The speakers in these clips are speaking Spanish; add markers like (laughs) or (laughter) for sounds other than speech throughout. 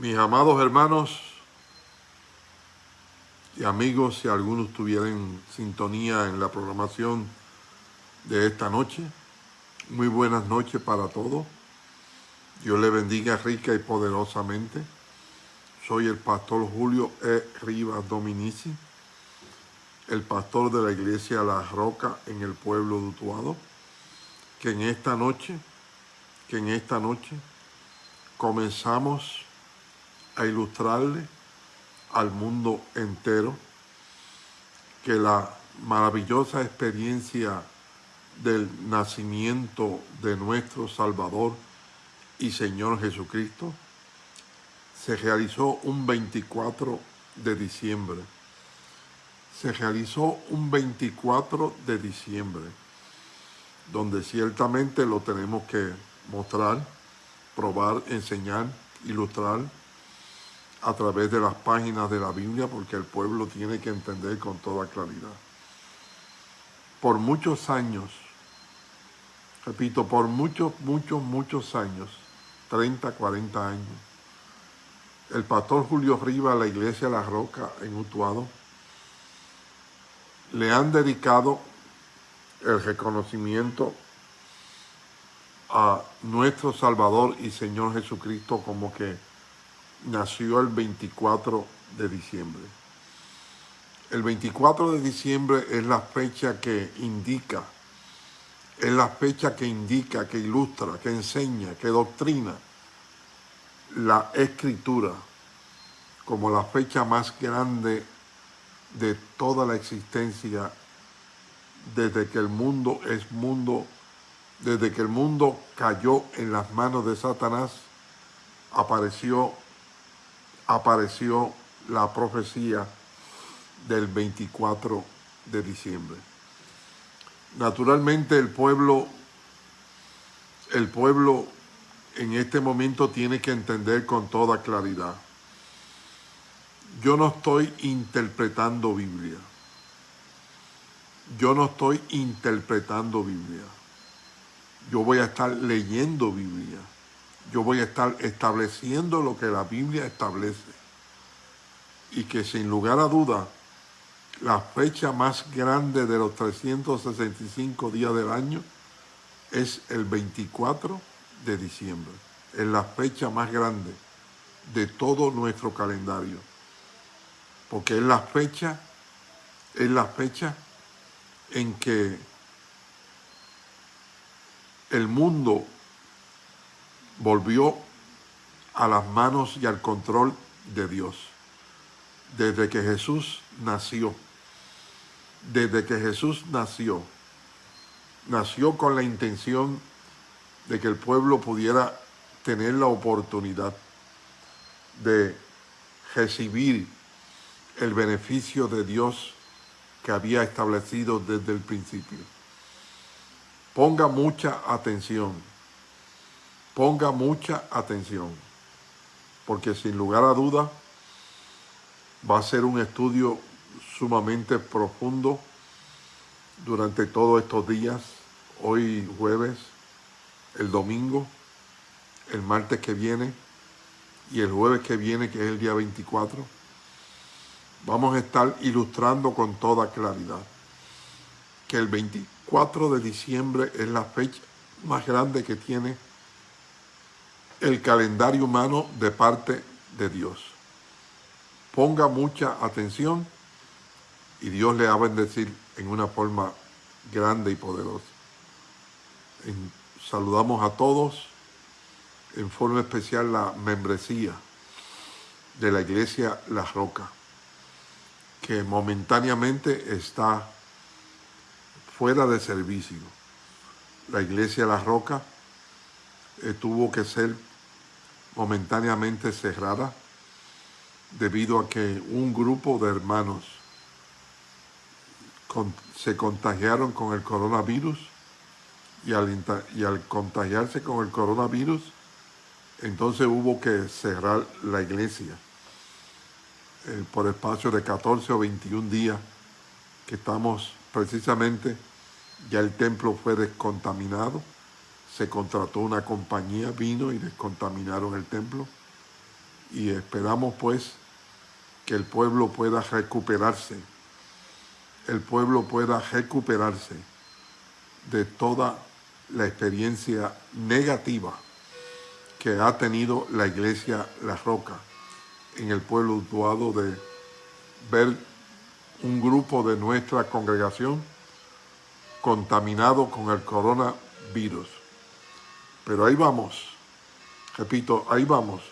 Mis amados hermanos y amigos, si algunos tuvieran sintonía en la programación de esta noche, muy buenas noches para todos. Dios le bendiga rica y poderosamente. Soy el pastor Julio E. Rivas Dominici, el pastor de la iglesia La Roca en el pueblo de Utuado, que en esta noche, que en esta noche comenzamos a ilustrarle al mundo entero que la maravillosa experiencia del nacimiento de nuestro Salvador y Señor Jesucristo se realizó un 24 de diciembre. Se realizó un 24 de diciembre, donde ciertamente lo tenemos que mostrar, probar, enseñar, ilustrar, a través de las páginas de la Biblia porque el pueblo tiene que entender con toda claridad. Por muchos años, repito, por muchos, muchos, muchos años, 30, 40 años, el pastor Julio Riva, la iglesia La Roca en Utuado, le han dedicado el reconocimiento a nuestro Salvador y Señor Jesucristo como que nació el 24 de diciembre. El 24 de diciembre es la fecha que indica, es la fecha que indica, que ilustra, que enseña, que doctrina la escritura como la fecha más grande de toda la existencia desde que el mundo es mundo, desde que el mundo cayó en las manos de Satanás, apareció apareció la profecía del 24 de diciembre. Naturalmente el pueblo, el pueblo en este momento tiene que entender con toda claridad. Yo no estoy interpretando Biblia. Yo no estoy interpretando Biblia. Yo voy a estar leyendo Biblia yo voy a estar estableciendo lo que la Biblia establece. Y que sin lugar a duda, la fecha más grande de los 365 días del año es el 24 de diciembre. Es la fecha más grande de todo nuestro calendario. Porque es la fecha, es la fecha en que el mundo volvió a las manos y al control de Dios. Desde que Jesús nació, desde que Jesús nació, nació con la intención de que el pueblo pudiera tener la oportunidad de recibir el beneficio de Dios que había establecido desde el principio. Ponga mucha atención Ponga mucha atención, porque sin lugar a duda va a ser un estudio sumamente profundo durante todos estos días, hoy jueves, el domingo, el martes que viene y el jueves que viene, que es el día 24, vamos a estar ilustrando con toda claridad que el 24 de diciembre es la fecha más grande que tiene el calendario humano de parte de Dios. Ponga mucha atención y Dios le va a bendecir en una forma grande y poderosa. saludamos a todos, en forma especial la membresía de la iglesia La Roca, que momentáneamente está fuera de servicio. La iglesia La Roca eh, tuvo que ser momentáneamente cerrada debido a que un grupo de hermanos se contagiaron con el coronavirus y al, y al contagiarse con el coronavirus, entonces hubo que cerrar la iglesia eh, por espacio de 14 o 21 días que estamos precisamente, ya el templo fue descontaminado, se contrató una compañía, vino y descontaminaron el templo y esperamos pues que el pueblo pueda recuperarse, el pueblo pueda recuperarse de toda la experiencia negativa que ha tenido la iglesia La Roca en el pueblo Utuado de ver un grupo de nuestra congregación contaminado con el coronavirus. Pero ahí vamos, repito, ahí vamos.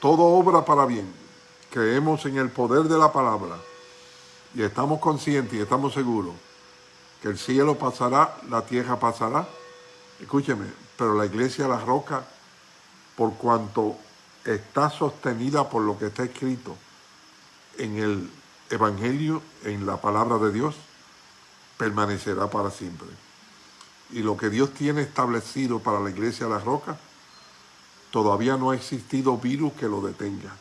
Todo obra para bien. Creemos en el poder de la palabra y estamos conscientes y estamos seguros que el cielo pasará, la tierra pasará. Escúcheme, pero la iglesia La Roca, por cuanto está sostenida por lo que está escrito en el Evangelio, en la palabra de Dios, permanecerá para siempre. Y lo que Dios tiene establecido para la iglesia de la roca, todavía no ha existido virus que lo detenga.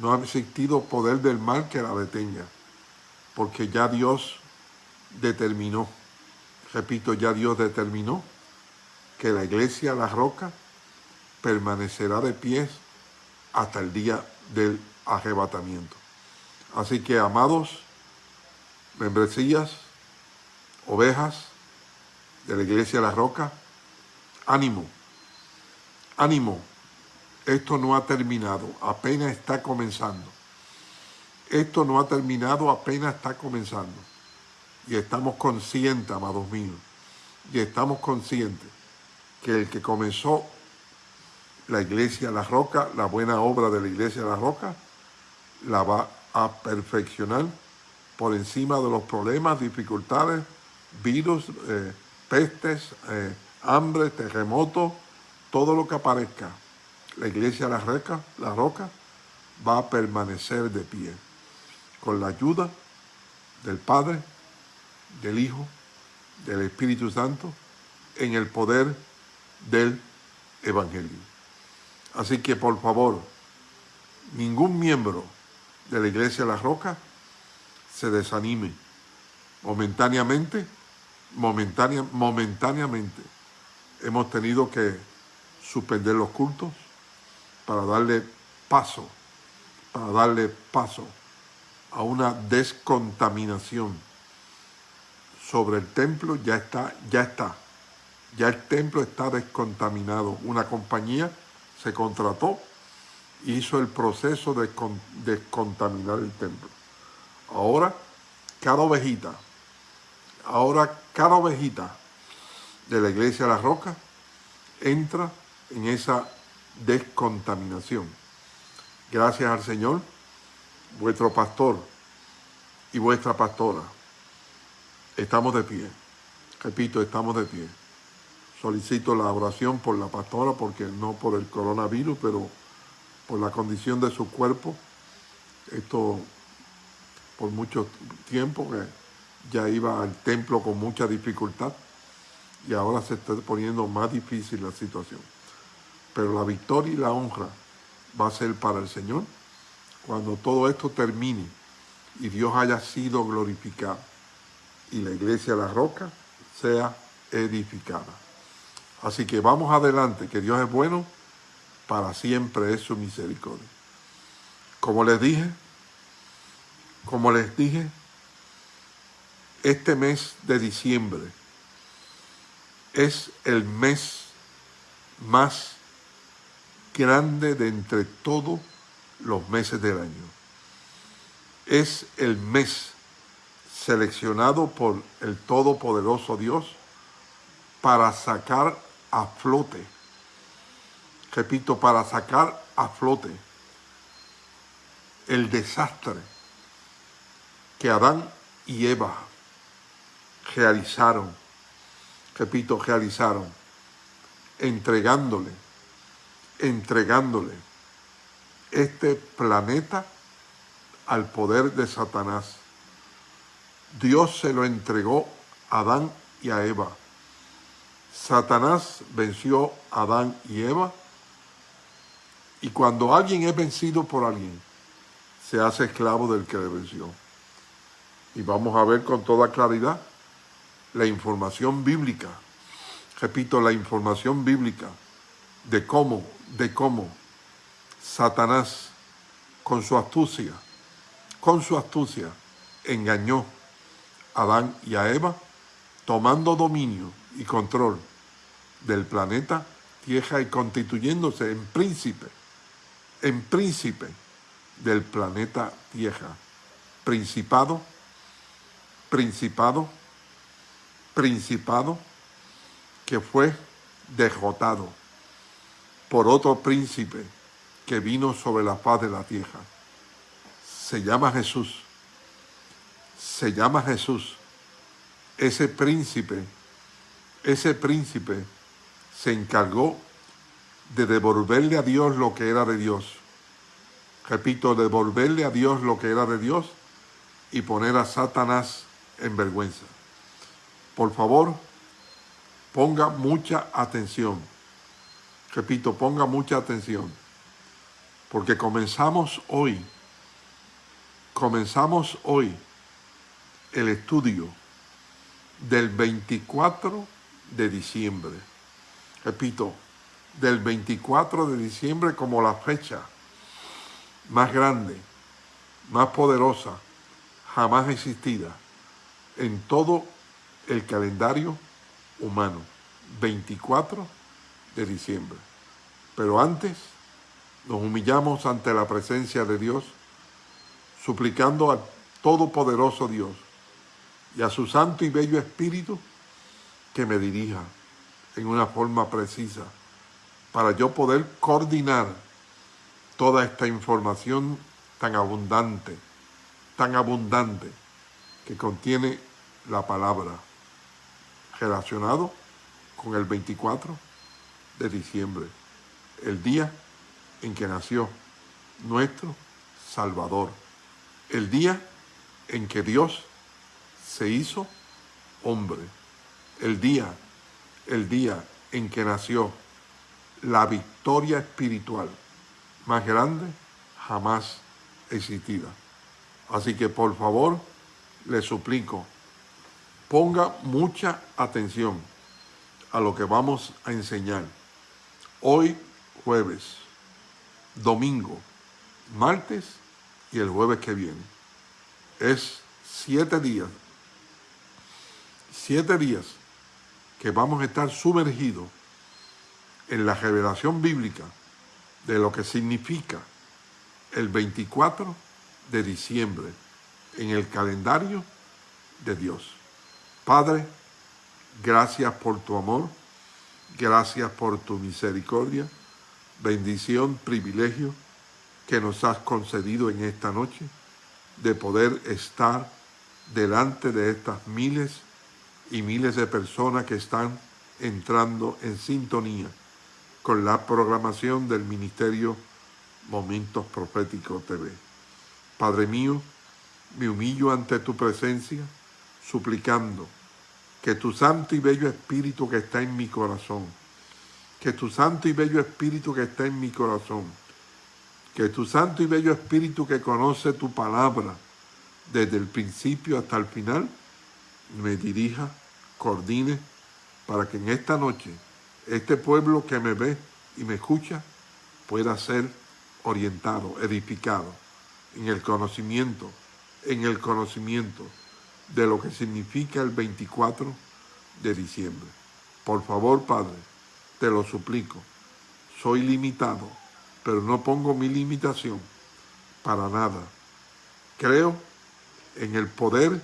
No ha existido poder del mal que la detenga. Porque ya Dios determinó, repito, ya Dios determinó que la iglesia La Roca permanecerá de pie hasta el día del arrebatamiento. Así que, amados, membresías, ovejas de la iglesia de la roca, ánimo, ánimo, esto no ha terminado, apenas está comenzando. Esto no ha terminado, apenas está comenzando. Y estamos conscientes, amados míos, y estamos conscientes que el que comenzó la iglesia La Roca, la buena obra de la iglesia La Roca, la va a perfeccionar por encima de los problemas, dificultades, virus, eh, pestes, eh, hambre, terremotos, todo lo que aparezca. La iglesia La, Roca, la Roca va a permanecer de pie con la ayuda del Padre, del Hijo, del Espíritu Santo, en el poder del Evangelio. Así que por favor, ningún miembro de la iglesia La Roca se desanime momentáneamente, momentánea, momentáneamente. Hemos tenido que suspender los cultos para darle paso, para darle paso a una descontaminación sobre el templo, ya está, ya está, ya el templo está descontaminado. Una compañía se contrató hizo el proceso de descontaminar el templo. Ahora, cada ovejita, ahora cada ovejita de la iglesia de la roca entra en esa descontaminación. Gracias al Señor, vuestro pastor y vuestra pastora, estamos de pie. Repito, estamos de pie. Solicito la oración por la pastora, porque no por el coronavirus, pero por la condición de su cuerpo. Esto por mucho tiempo que ya iba al templo con mucha dificultad y ahora se está poniendo más difícil la situación. Pero la victoria y la honra va a ser para el Señor cuando todo esto termine y Dios haya sido glorificado y la iglesia la roca sea edificada. Así que vamos adelante, que Dios es bueno para siempre es su misericordia. Como les dije, como les dije, este mes de diciembre es el mes más grande de entre todos los meses del año. Es el mes seleccionado por el Todopoderoso Dios para sacar a flote repito, para sacar a flote el desastre que Adán y Eva realizaron, repito, realizaron, entregándole, entregándole este planeta al poder de Satanás. Dios se lo entregó a Adán y a Eva. Satanás venció a Adán y Eva y cuando alguien es vencido por alguien, se hace esclavo del que le venció. Y vamos a ver con toda claridad la información bíblica. Repito, la información bíblica de cómo, de cómo Satanás, con su astucia, con su astucia, engañó a Adán y a Eva, tomando dominio y control del planeta Tierra y constituyéndose en príncipe, en príncipe del planeta Tierra. Principado, principado, principado que fue derrotado por otro príncipe que vino sobre la faz de la tierra. Se llama Jesús. Se llama Jesús. Ese príncipe, ese príncipe se encargó de devolverle a Dios lo que era de Dios. Repito, devolverle a Dios lo que era de Dios y poner a Satanás en vergüenza. Por favor, ponga mucha atención. Repito, ponga mucha atención. Porque comenzamos hoy, comenzamos hoy el estudio del 24 de diciembre. Repito, del 24 de diciembre como la fecha más grande, más poderosa, jamás existida en todo el calendario humano. 24 de diciembre. Pero antes nos humillamos ante la presencia de Dios, suplicando al Todopoderoso Dios y a su Santo y Bello Espíritu que me dirija en una forma precisa para yo poder coordinar toda esta información tan abundante, tan abundante que contiene la palabra relacionado con el 24 de diciembre, el día en que nació nuestro Salvador, el día en que Dios se hizo hombre, el día, el día en que nació la victoria espiritual más grande jamás existida. Así que por favor, le suplico, ponga mucha atención a lo que vamos a enseñar hoy jueves, domingo, martes y el jueves que viene. Es siete días, siete días que vamos a estar sumergidos en la revelación bíblica de lo que significa el 24 de diciembre en el calendario de Dios. Padre, gracias por tu amor, gracias por tu misericordia, bendición, privilegio que nos has concedido en esta noche de poder estar delante de estas miles y miles de personas que están entrando en sintonía con la programación del Ministerio Momentos Proféticos TV. Padre mío, me humillo ante tu presencia, suplicando que tu santo y bello Espíritu que está en mi corazón, que tu santo y bello Espíritu que está en mi corazón, que tu santo y bello Espíritu que conoce tu palabra desde el principio hasta el final, me dirija, coordine, para que en esta noche este pueblo que me ve y me escucha pueda ser orientado, edificado en el conocimiento, en el conocimiento de lo que significa el 24 de diciembre. Por favor, Padre, te lo suplico, soy limitado, pero no pongo mi limitación para nada. Creo en el poder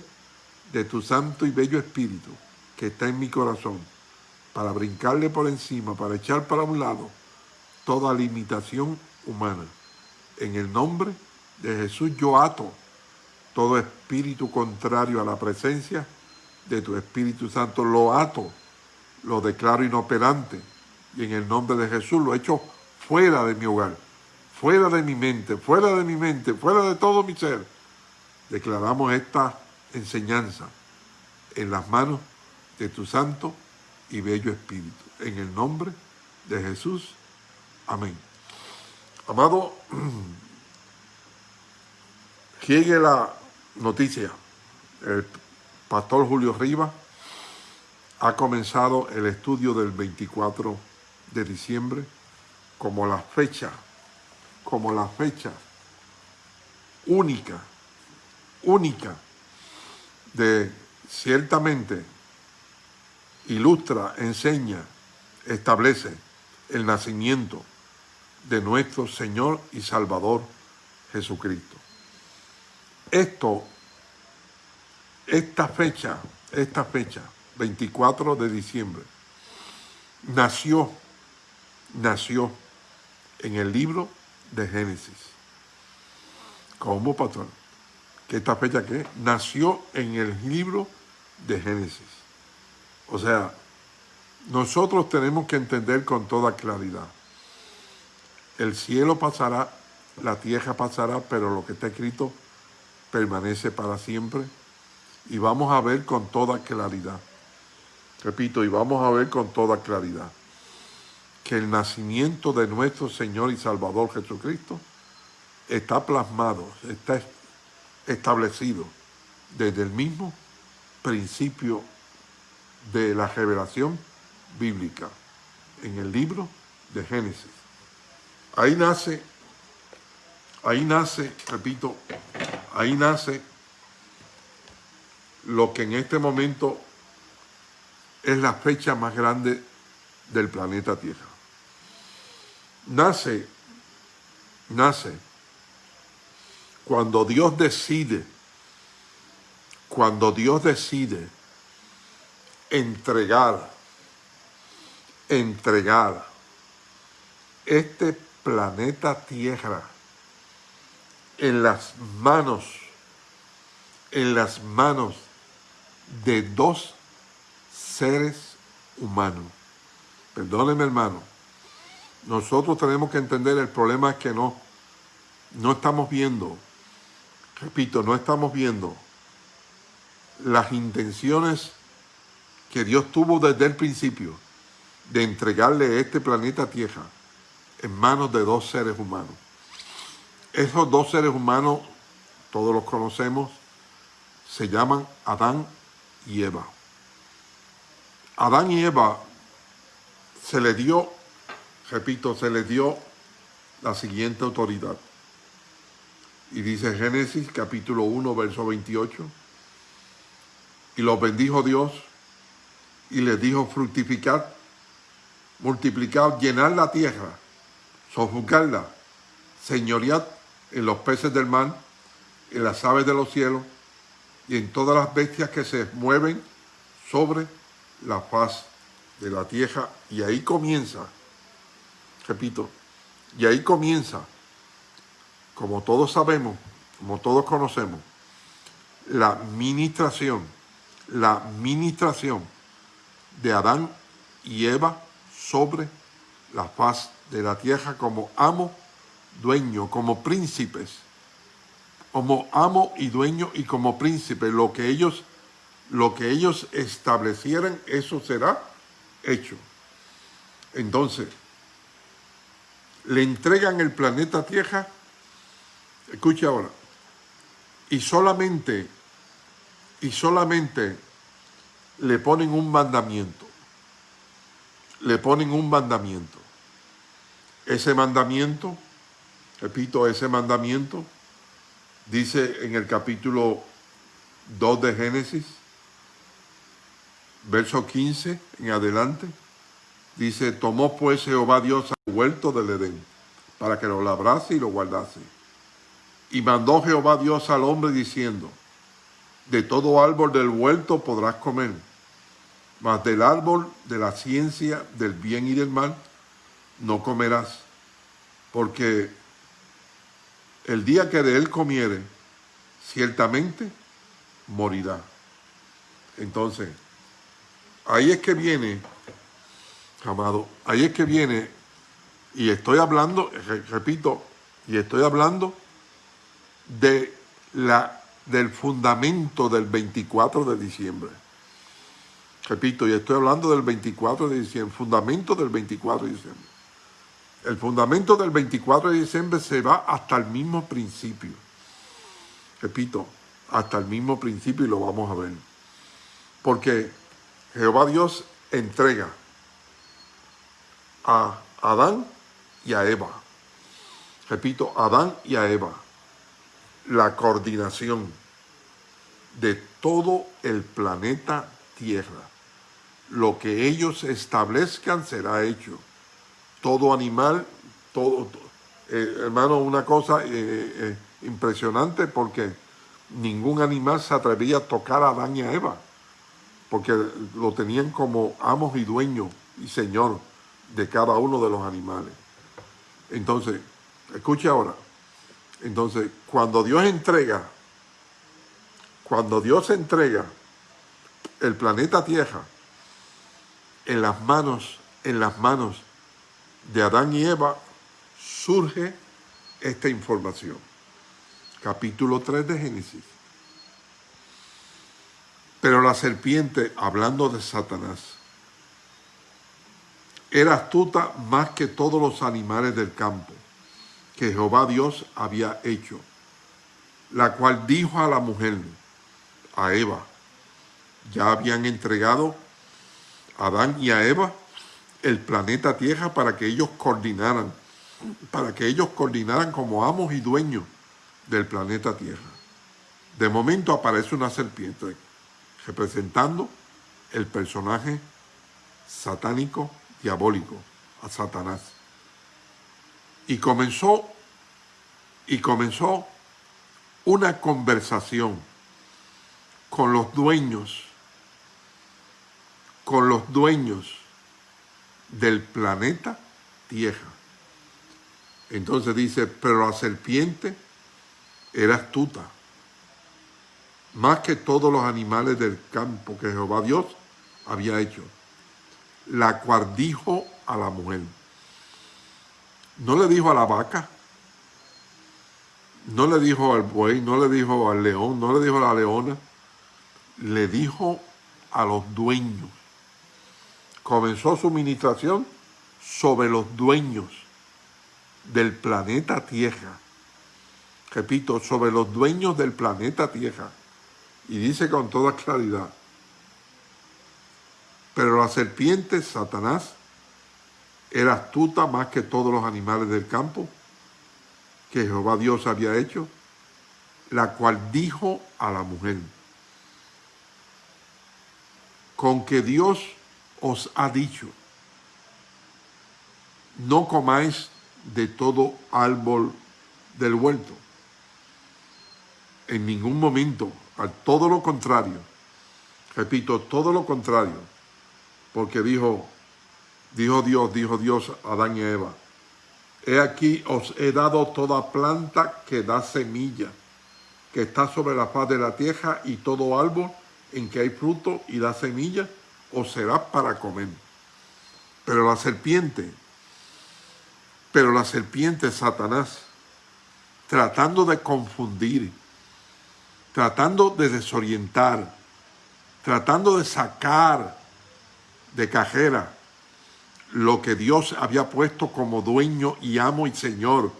de tu santo y bello Espíritu que está en mi corazón para brincarle por encima, para echar para un lado toda limitación humana. En el nombre de Jesús yo ato todo espíritu contrario a la presencia de tu Espíritu Santo. Lo ato, lo declaro inoperante y en el nombre de Jesús lo echo fuera de mi hogar, fuera de mi mente, fuera de mi mente, fuera de todo mi ser. Declaramos esta enseñanza en las manos de tu Santo y bello Espíritu. En el nombre de Jesús. Amén. Amado, (clears throat) llegue la noticia. El pastor Julio Rivas ha comenzado el estudio del 24 de diciembre como la fecha como la fecha única, única de ciertamente ilustra, enseña, establece el nacimiento de nuestro Señor y Salvador Jesucristo. Esto, esta fecha, esta fecha, 24 de diciembre, nació, nació en el libro de Génesis. ¿Cómo, patrón? ¿Que esta fecha qué? Nació en el libro de Génesis. O sea, nosotros tenemos que entender con toda claridad. El cielo pasará, la tierra pasará, pero lo que está escrito permanece para siempre. Y vamos a ver con toda claridad. Repito, y vamos a ver con toda claridad que el nacimiento de nuestro Señor y Salvador Jesucristo está plasmado, está establecido desde el mismo principio de la revelación bíblica en el libro de Génesis. Ahí nace, ahí nace, repito, ahí nace lo que en este momento es la fecha más grande del planeta Tierra. Nace, nace cuando Dios decide, cuando Dios decide entregar, entregar este planeta Tierra en las manos, en las manos de dos seres humanos. Perdóneme hermano, nosotros tenemos que entender el problema es que no, no estamos viendo, repito, no estamos viendo las intenciones que Dios tuvo desde el principio de entregarle este planeta Tierra en manos de dos seres humanos. Esos dos seres humanos, todos los conocemos, se llaman Adán y Eva. Adán y Eva se le dio, repito, se le dio la siguiente autoridad. Y dice Génesis capítulo 1, verso 28, y los bendijo Dios y les dijo fructificar, multiplicar, llenar la tierra, sojuzgarla, señorear en los peces del mar, en las aves de los cielos y en todas las bestias que se mueven sobre la faz de la tierra. Y ahí comienza, repito, y ahí comienza, como todos sabemos, como todos conocemos, la ministración, la ministración de Adán y Eva sobre la faz de la tierra como amo, dueño, como príncipes, como amo y dueño y como príncipe. Lo que ellos, lo que ellos establecieran, eso será hecho. Entonces, le entregan el planeta Tierra, escuche ahora, y solamente, y solamente le ponen un mandamiento. Le ponen un mandamiento. Ese mandamiento, repito, ese mandamiento, dice en el capítulo 2 de Génesis, verso 15 en adelante, dice, tomó pues Jehová Dios al huerto del Edén, para que lo labrase y lo guardase. Y mandó Jehová Dios al hombre diciendo, de todo árbol del huerto podrás comer, mas del árbol de la ciencia del bien y del mal no comerás, porque el día que de él comiere, ciertamente morirá. Entonces, ahí es que viene, amado, ahí es que viene, y estoy hablando, repito, y estoy hablando de la del fundamento del 24 de diciembre. Repito, y estoy hablando del 24 de diciembre, fundamento del 24 de diciembre. El fundamento del 24 de diciembre se va hasta el mismo principio. Repito, hasta el mismo principio y lo vamos a ver. Porque Jehová Dios entrega a Adán y a Eva. repito, Adán y a Eva, la coordinación de todo el planeta Tierra. Lo que ellos establezcan será hecho. Todo animal, todo, eh, hermano, una cosa eh, eh, impresionante porque ningún animal se atrevía a tocar a Adán y a Eva, porque lo tenían como amos y dueños y señor de cada uno de los animales. Entonces, escuche ahora, entonces, cuando Dios entrega, cuando Dios entrega el planeta Tierra en las manos, en las manos de Adán y Eva, surge esta información capítulo 3 de Génesis. Pero la serpiente, hablando de Satanás, era astuta más que todos los animales del campo que Jehová Dios había hecho, la cual dijo a la mujer, a Eva, ya habían entregado a Adán y a Eva el planeta Tierra para que ellos coordinaran, para que ellos coordinaran como amos y dueños del planeta Tierra. De momento aparece una serpiente representando el personaje satánico, diabólico, a Satanás. Y comenzó, y comenzó una conversación con los dueños, con los dueños del planeta Tierra. Entonces dice, pero la serpiente era astuta, más que todos los animales del campo que Jehová Dios había hecho, la cual dijo a la mujer. No le dijo a la vaca, no le dijo al buey, no le dijo al león, no le dijo a la leona, le dijo a los dueños. Comenzó su ministración sobre los dueños del planeta Tierra repito, sobre los dueños del planeta Tierra. Y dice con toda claridad, pero la serpiente, Satanás, era astuta más que todos los animales del campo que Jehová Dios había hecho, la cual dijo a la mujer, con que Dios os ha dicho, no comáis de todo árbol del huerto. En ningún momento, a todo lo contrario, repito, todo lo contrario, porque dijo, dijo Dios, dijo Dios a Adán y Eva, he aquí os he dado toda planta que da semilla, que está sobre la faz de la tierra y todo árbol en que hay fruto y da semilla, os será para comer. Pero la serpiente, pero la serpiente Satanás, tratando de confundir, tratando de desorientar, tratando de sacar de cajera lo que Dios había puesto como dueño y amo y señor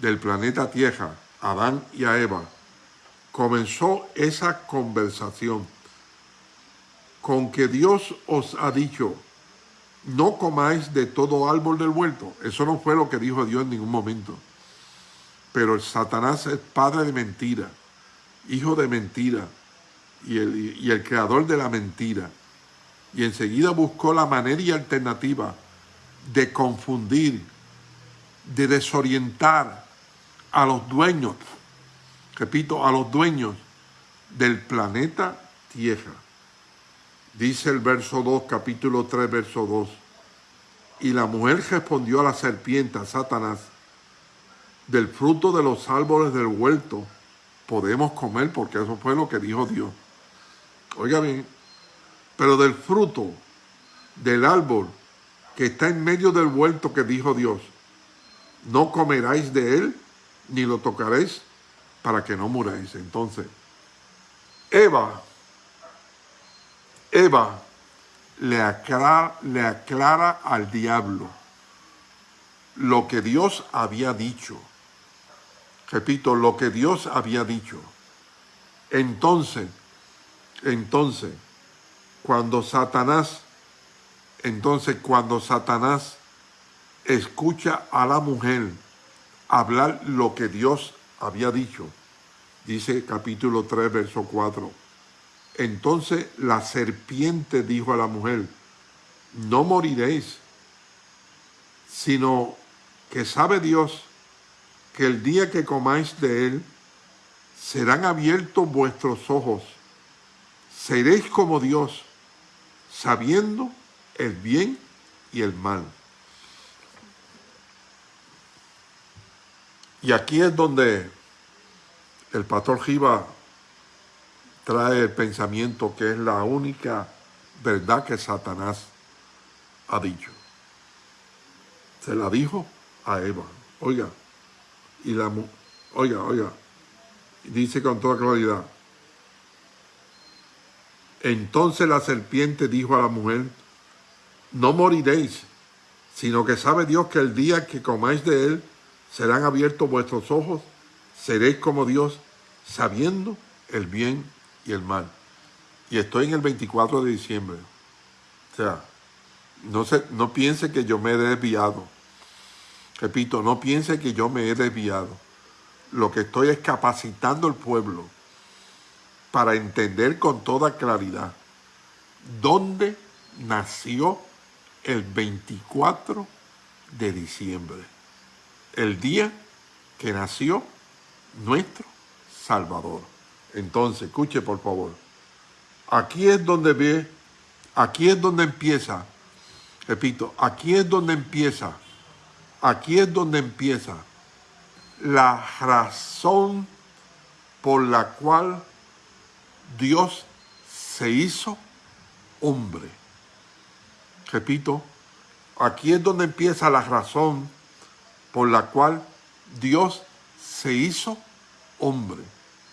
del planeta Tierra, Adán y a Eva, comenzó esa conversación con que Dios os ha dicho, no comáis de todo árbol del huerto. Eso no fue lo que dijo Dios en ningún momento. Pero Satanás es padre de mentira hijo de mentira y el, creador de la mentira. Y enseguida buscó la manera y alternativa de confundir, de desorientar a los dueños, repito, a los dueños del planeta Tierra. Dice el verso 2, capítulo 3, verso 2. Y la mujer respondió a la serpiente, a Satanás, del fruto de los árboles del huerto podemos comer porque eso fue lo que dijo Dios. Oiga bien, pero del fruto del árbol que está en medio del huerto que dijo Dios, no comeráis de él ni lo tocaréis para que no muráis. Entonces, Eva, Eva le aclara, al diablo lo que Dios había dicho repito, lo que Dios había dicho. Entonces, entonces, cuando Satanás, entonces cuando Satanás escucha a la mujer hablar lo que Dios había dicho. Dice capítulo 3, verso 4. Entonces la serpiente dijo a la mujer, no moriréis, sino que sabe Dios que el día que comáis de él, serán abiertos vuestros ojos, seréis como Dios, sabiendo el bien y el mal. Y aquí es donde el pastor Giva trae el pensamiento que es la única verdad que Satanás ha dicho. Se la dijo a Eva. Oiga, y la oiga, oiga, dice con toda claridad. Entonces la serpiente dijo a la mujer, no moriréis, sino que sabe Dios que el día que comáis de él, serán abiertos vuestros ojos, seréis como Dios, sabiendo el bien y el mal. Y estoy en el 24 de diciembre. O sea, no, se, no piense que yo me he desviado. Repito, no piense que yo me he desviado. Lo que estoy es capacitando al pueblo para entender con toda claridad dónde nació el 24 de diciembre, el día que nació nuestro Salvador. Entonces, escuche por favor, aquí es donde ve, aquí es donde empieza, repito, aquí es donde empieza, aquí es donde empieza la razón por la cual Dios se hizo hombre. Repito, aquí es donde empieza la razón por la cual Dios se hizo hombre.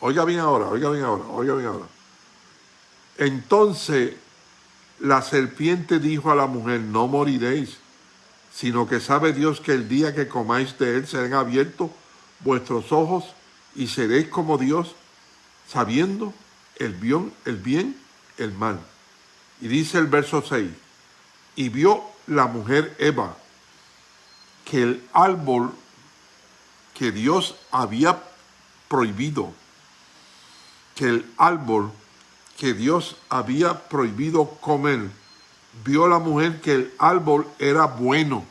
Oiga bien ahora, oiga bien ahora, oiga bien ahora. Entonces la serpiente dijo a la mujer, no moriréis, sino que sabe Dios que el día que comáis de él serán abiertos vuestros ojos y seréis como Dios, sabiendo el bien, el bien, el mal. Y dice el verso 6, y vio la mujer Eva que el árbol que Dios había prohibido, que el árbol que Dios había prohibido comer, vio la mujer que el árbol era bueno.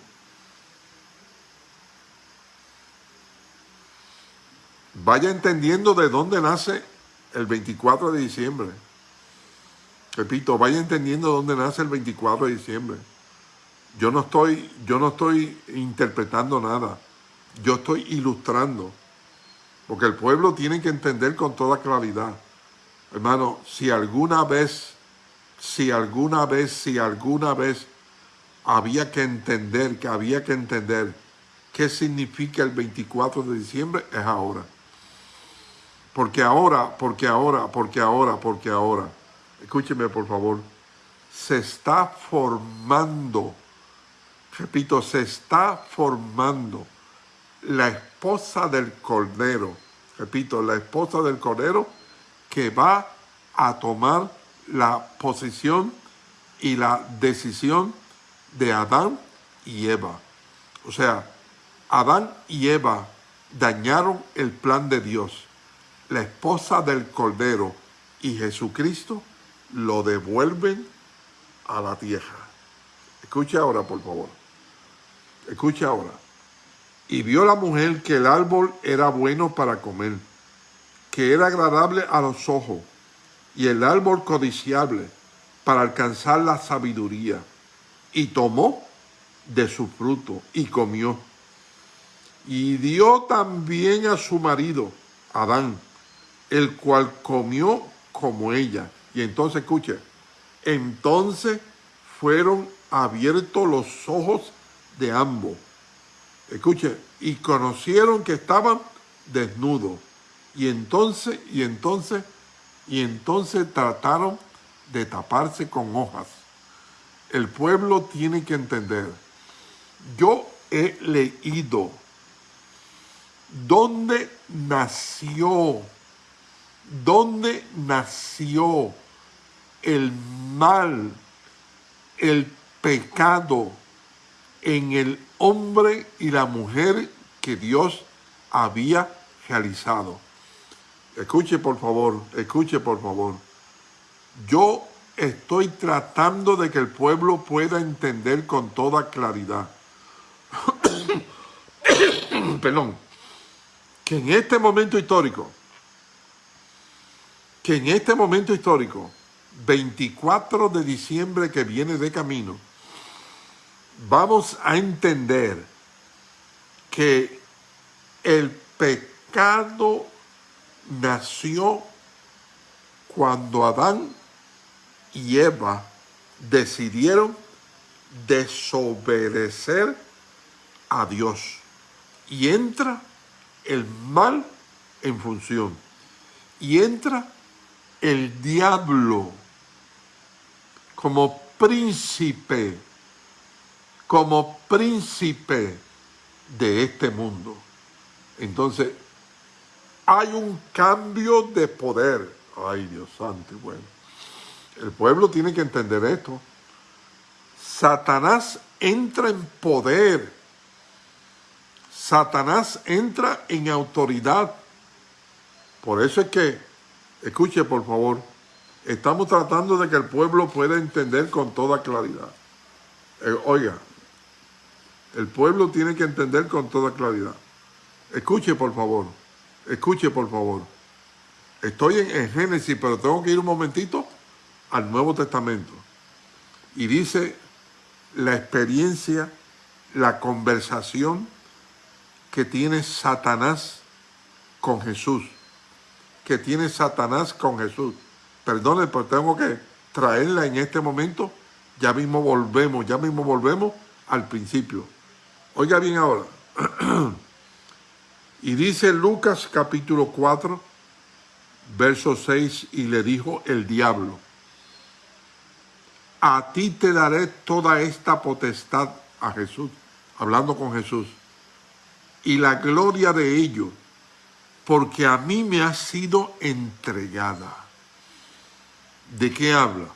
Vaya entendiendo de dónde nace el 24 de diciembre. Repito, vaya entendiendo dónde nace el 24 de diciembre. Yo no estoy, yo no estoy interpretando nada. Yo estoy ilustrando. Porque el pueblo tiene que entender con toda claridad. Hermano, si alguna vez, si alguna vez, si alguna vez había que entender, que había que entender qué significa el 24 de diciembre, es ahora. Porque ahora, porque ahora, porque ahora, porque ahora, escúcheme por favor, se está formando, repito, se está formando la esposa del Cordero, repito, la esposa del Cordero que va a tomar la posición y la decisión de Adán y Eva. O sea, Adán y Eva dañaron el plan de Dios la esposa del Cordero y Jesucristo lo devuelven a la tierra. Escucha ahora, por favor. Escucha ahora. Y vio la mujer que el árbol era bueno para comer, que era agradable a los ojos, y el árbol codiciable para alcanzar la sabiduría. Y tomó de su fruto y comió. Y dio también a su marido, Adán, el cual comió como ella. Y entonces, escuche, entonces fueron abiertos los ojos de ambos. Escuche, y conocieron que estaban desnudos. Y entonces, y entonces, y entonces trataron de taparse con hojas. El pueblo tiene que entender. Yo he leído dónde nació dónde nació el mal, el pecado en el hombre y la mujer que Dios había realizado. Escuche por favor, escuche por favor. Yo estoy tratando de que el pueblo pueda entender con toda claridad. (coughs) Perdón. Que en este momento histórico, que en este momento histórico, 24 de diciembre que viene de camino, vamos a entender que el pecado nació cuando Adán y Eva decidieron desobedecer a Dios. Y entra el mal en función. Y entra el diablo como príncipe, como príncipe de este mundo. Entonces, hay un cambio de poder. Ay, Dios santo bueno. El pueblo tiene que entender esto. Satanás entra en poder. Satanás entra en autoridad. Por eso es que, escuche por favor, Estamos tratando de que el pueblo pueda entender con toda claridad. Eh, oiga, el pueblo tiene que entender con toda claridad. Escuche, por favor. Escuche, por favor. Estoy en, Génesis, pero tengo que ir un momentito al Nuevo Testamento. Y dice la experiencia, la conversación que tiene Satanás con Jesús. Que tiene Satanás con Jesús. Perdone, pero tengo que traerla en este momento. Ya mismo volvemos, ya mismo volvemos al principio. Oiga bien ahora. (clears throat) y dice Lucas capítulo 4, verso 6, y le dijo el diablo, a ti te daré toda esta potestad a Jesús, hablando con Jesús, y la gloria de ello, porque a mí me ha sido entregada. ¿De qué habla?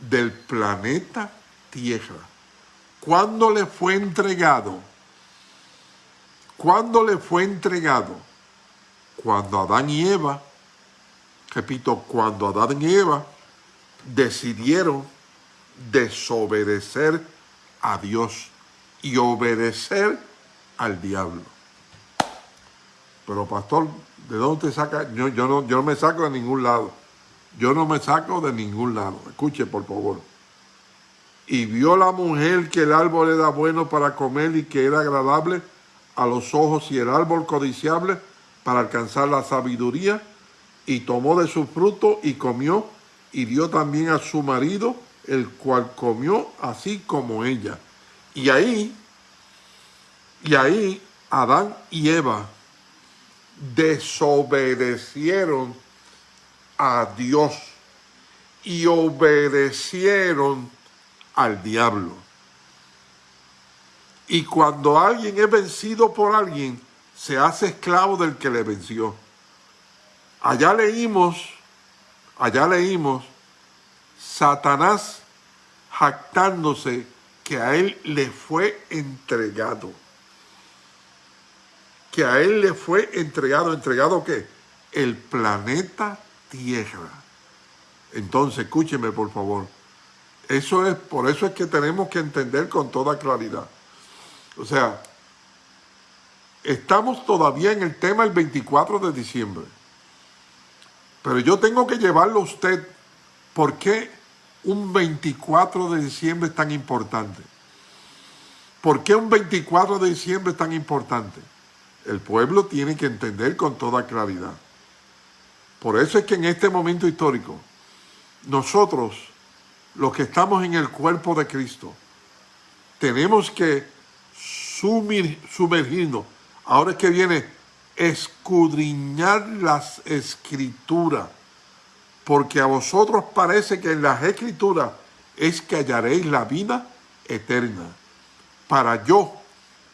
Del planeta Tierra. ¿Cuándo le fue entregado? ¿Cuándo le fue entregado? Cuando Adán y Eva, repito, cuando Adán y Eva decidieron desobedecer a Dios y obedecer al diablo. Pero pastor, ¿de dónde te saca? Yo, yo, no, yo no me saco de ningún lado. Yo no me saco de ningún lado. Escuche, por favor. Y vio la mujer que el árbol era bueno para comer y que era agradable a los ojos y el árbol codiciable para alcanzar la sabiduría, y tomó de su fruto y comió, y dio también a su marido, el cual comió así como ella. Y ahí, y ahí Adán y Eva desobedecieron a Dios y obedecieron al diablo. Y cuando alguien es vencido por alguien, se hace esclavo del que le venció. Allá leímos, allá leímos, Satanás jactándose que a él le fue entregado. Que a él le fue entregado, ¿entregado qué? El planeta tierra. Entonces, escúcheme por favor. Eso es, por eso es que tenemos que entender con toda claridad. O sea, estamos todavía en el tema el 24 de diciembre. Pero yo tengo que llevarlo a usted. ¿Por qué un 24 de diciembre es tan importante? ¿Por qué un 24 de diciembre es tan importante? El pueblo tiene que entender con toda claridad. Por eso es que en este momento histórico, nosotros, los que estamos en el cuerpo de Cristo, tenemos que sumergirnos. Ahora es que viene escudriñar las escrituras, porque a vosotros parece que en las escrituras es que hallaréis la vida eterna. Para yo,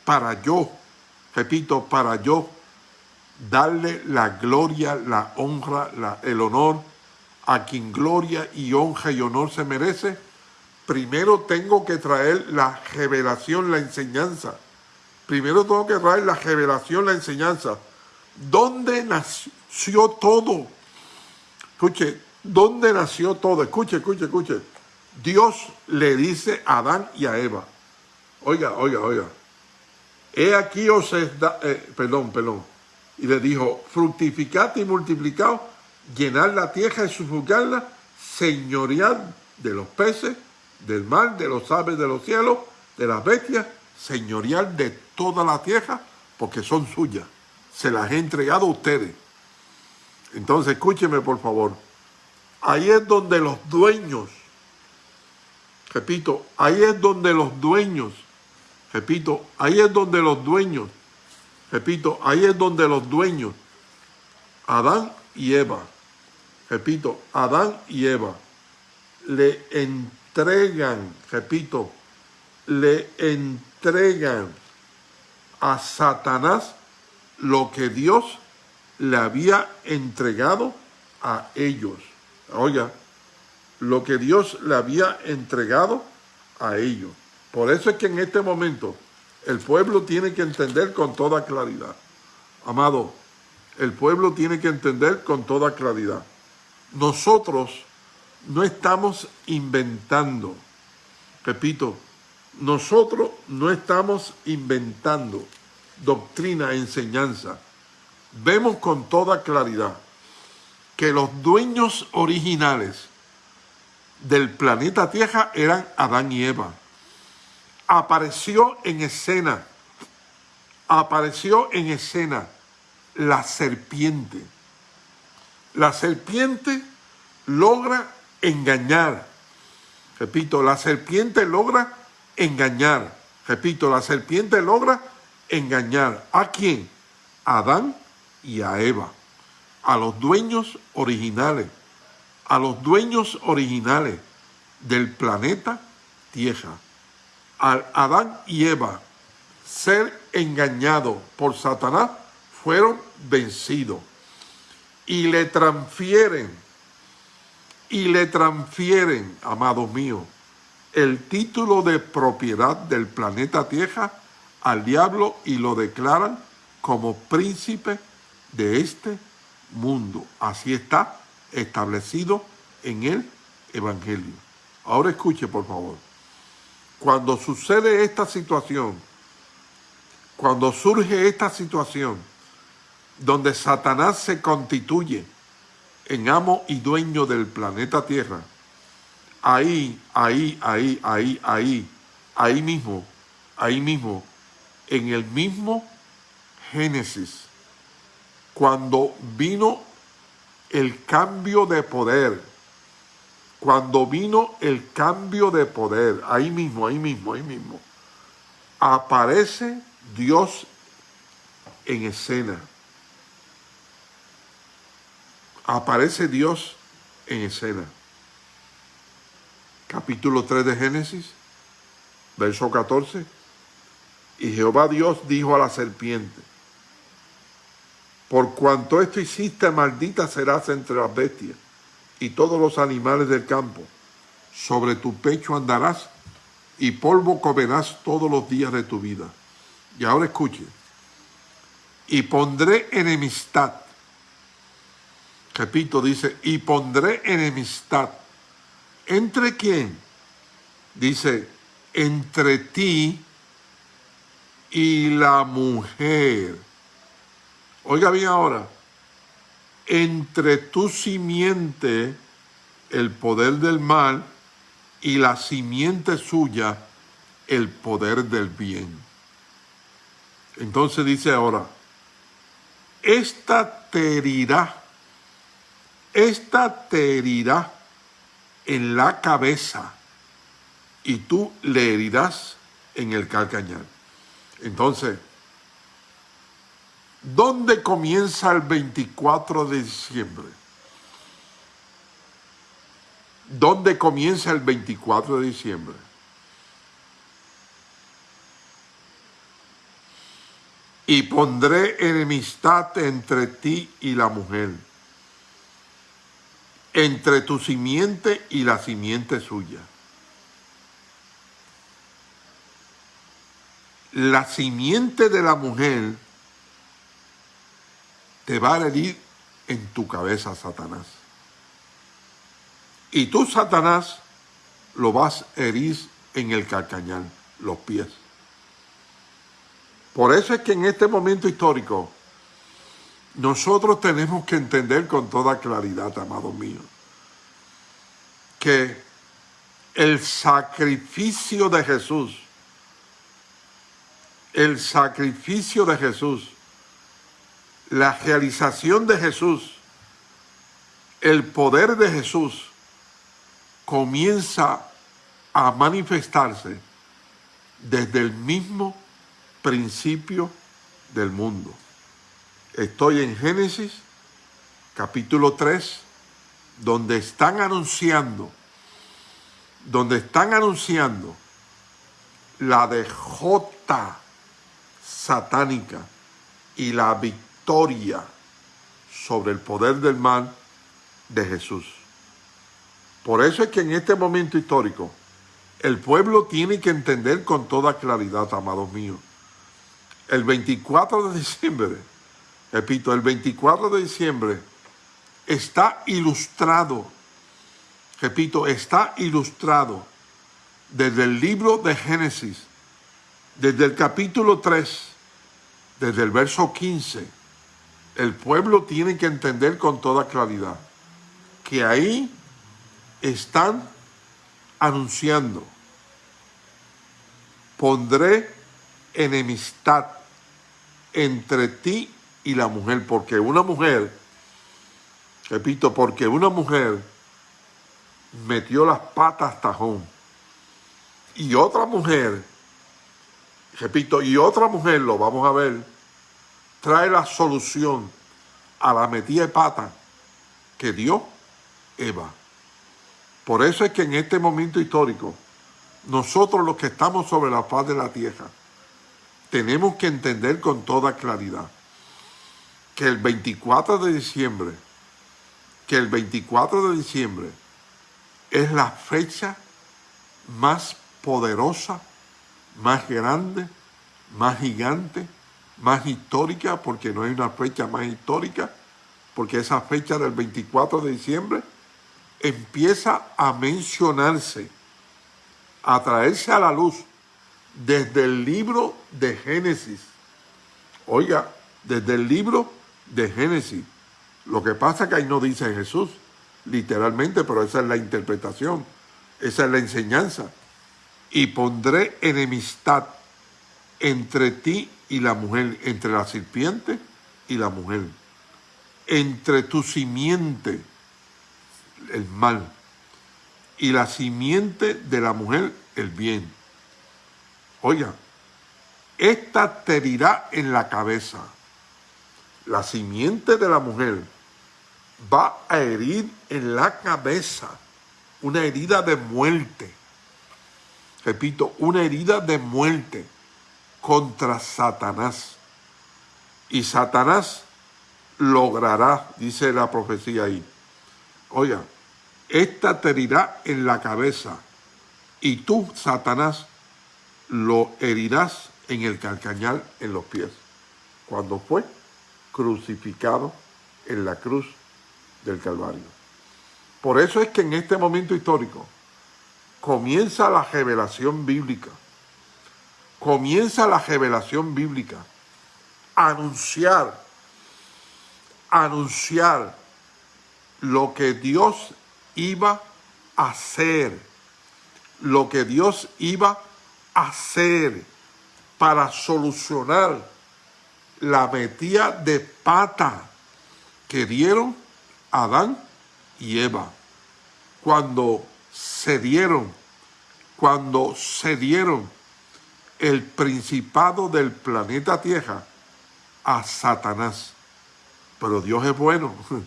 para yo, repito, para yo darle la gloria, la honra, el honor a quien gloria y honra y honor se merece, primero tengo que traer la revelación, la enseñanza. primero tengo que traer la revelación, la enseñanza. ¿Dónde nació todo? Escuche, ¿dónde nació todo? Escuche, escuche, escuche. Dios le dice a Adán y a Eva. Oiga, oiga, oiga. He aquí os es da, eh, perdón, perdón. Y le dijo, fructificad y multiplicad, llenar la tierra y sufrugarla, señorial de los peces, del mar, de los aves de los cielos, de las bestias, señorial de toda la tierra, porque son suyas. Se las he entregado a ustedes. Entonces, escúcheme por favor. Ahí es donde los dueños, repito, ahí es donde los dueños, repito, ahí es donde los dueños, repito, ahí es donde los dueños, Adán y Eva, repito, Adán y Eva, le entregan, repito, le entregan a Satanás lo que Dios le había entregado a ellos. Oiga, lo que Dios le había entregado a ellos. Por eso es que en este momento el pueblo tiene que entender con toda claridad. Amado, el pueblo tiene que entender con toda claridad. Nosotros no estamos inventando, repito, nosotros no estamos inventando doctrina, enseñanza. Vemos con toda claridad que los dueños originales del planeta Tierra eran Adán y Eva. Apareció en escena, apareció en escena la serpiente. La serpiente logra engañar. Repito, la serpiente logra engañar. Repito, la serpiente logra engañar. ¿A quién? A Adán y a Eva a los dueños originales, a los dueños originales del planeta Tierra, a Adán y Eva, ser engañados por Satanás, fueron vencidos y le transfieren, y le transfieren, amados míos, el título de propiedad del planeta Tierra al diablo y lo declaran como príncipe de este mundo. Así está establecido en el Evangelio. Ahora escuche, por favor. Cuando sucede esta situación, cuando surge esta situación, donde Satanás se constituye en amo y dueño del planeta Tierra, ahí, ahí, ahí, ahí, ahí, ahí mismo, ahí mismo, en el mismo Génesis, cuando vino el cambio de poder, cuando vino el cambio de poder, ahí mismo, ahí mismo, ahí mismo, aparece Dios en escena. Aparece Dios en escena. Capítulo 3 de Génesis, verso 14. Y Jehová Dios dijo a la serpiente, por cuanto esto hiciste, maldita serás entre las bestias y todos los animales del campo. Sobre tu pecho andarás y polvo comerás todos los días de tu vida. Y ahora escuche. Y pondré enemistad. Repito, dice, y pondré enemistad. ¿Entre quién? Dice, entre ti y la mujer Oiga bien ahora, entre tu simiente el poder del mal y la simiente suya el poder del bien. Entonces dice ahora, esta te herirá, esta te herirá en la cabeza y tú le herirás en el calcañar. Entonces, ¿Dónde comienza el 24 de diciembre? ¿Dónde comienza el 24 de diciembre? Y pondré enemistad entre ti y la mujer, entre tu simiente y la simiente suya. la simiente de la mujer te va a herir en tu cabeza, Satanás. Y tú, Satanás, lo vas a herir en el calcañal, los pies. Por eso es que en este momento histórico, nosotros tenemos que entender con toda claridad, amado mío, que el sacrificio de Jesús, el sacrificio de Jesús, la realización de Jesús, el poder de Jesús comienza a manifestarse desde el mismo principio del mundo. Estoy en Génesis capítulo 3, donde están anunciando, donde están anunciando la dejota satánica y la victoria sobre el poder del mal de Jesús. Por eso es que en este momento histórico, el pueblo tiene que entender con toda claridad, amados míos. El 24 de diciembre, repito, el 24 de diciembre está ilustrado, repito, está ilustrado desde el libro de Génesis, desde el capítulo 3, desde el verso 15, el pueblo tiene que entender con toda claridad que ahí están anunciando, pondré enemistad entre ti y la mujer, porque una mujer, repito, porque una mujer metió las patas tajón y otra mujer, repito, y otra mujer, lo vamos a ver, trae la solución a la metida de pata que dio Eva. Por eso es que en este momento histórico, nosotros los que estamos sobre la faz de la tierra, tenemos que entender con toda claridad que el 24 de diciembre, que el 24 de diciembre es la fecha más poderosa, más grande, más gigante, más histórica, porque no hay una fecha más histórica, porque esa fecha del 24 de diciembre empieza a mencionarse, a traerse a la luz desde el libro de Génesis. Oiga, desde el libro de Génesis. Lo que pasa es que ahí no dice Jesús, literalmente, pero esa es la interpretación, esa es la enseñanza. Y pondré enemistad entre ti y la mujer, entre la serpiente y la mujer, entre tu simiente el mal, y la simiente de la mujer el bien. Oiga, esta te dirá en la cabeza. La simiente de la mujer va a herir en la cabeza una herida de muerte. Repito, una herida de muerte contra Satanás. Y Satanás logrará, dice la profecía ahí. Oiga, esta te herirá en la cabeza y tú, Satanás, lo herirás en el calcañal en los pies, cuando fue crucificado en la cruz del Calvario. Por eso es que en este momento histórico comienza la revelación bíblica, comienza la revelación bíblica, anunciar, anunciar lo que Dios iba a hacer, lo que Dios iba a hacer para solucionar la metida de pata que dieron Adán y Eva. Cuando se dieron, cuando se dieron el principado del planeta Tierra a Satanás. Pero Dios es bueno, (laughs)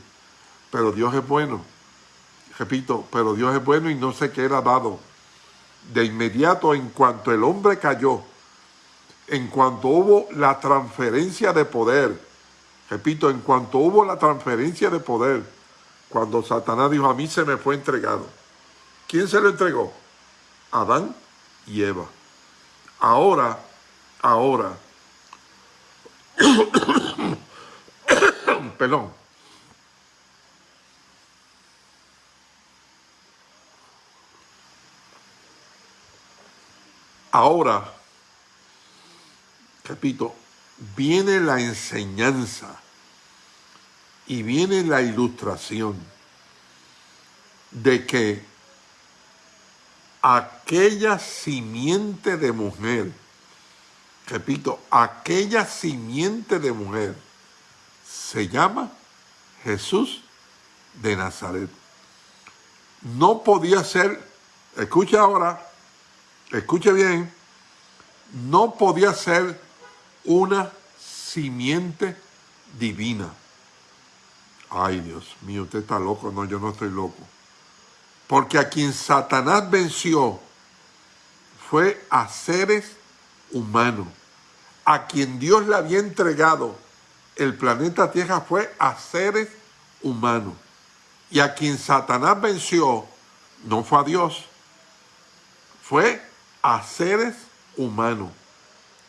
pero Dios es bueno repito, pero Dios es bueno y no sé qué era dado. De inmediato, en cuanto el hombre cayó, en cuanto hubo la transferencia de poder, repito, en cuanto hubo la transferencia de poder, cuando Satanás dijo, a mí se me fue entregado. ¿Quién se lo entregó? Adán y Eva. Ahora, ahora, (coughs) perdón, ahora, repito, viene la enseñanza y viene la ilustración de que aquella simiente de mujer, repito, aquella simiente de mujer se llama Jesús de Nazaret. No podía ser, escuche ahora, escuche bien, no podía ser una simiente divina. Ay, Dios mío, usted está loco. No, yo no estoy loco. Porque a quien Satanás venció fue a seres humanos. A quien Dios le había entregado el planeta Tierra fue a seres humanos. Y a quien Satanás venció no fue a Dios, fue a seres humanos.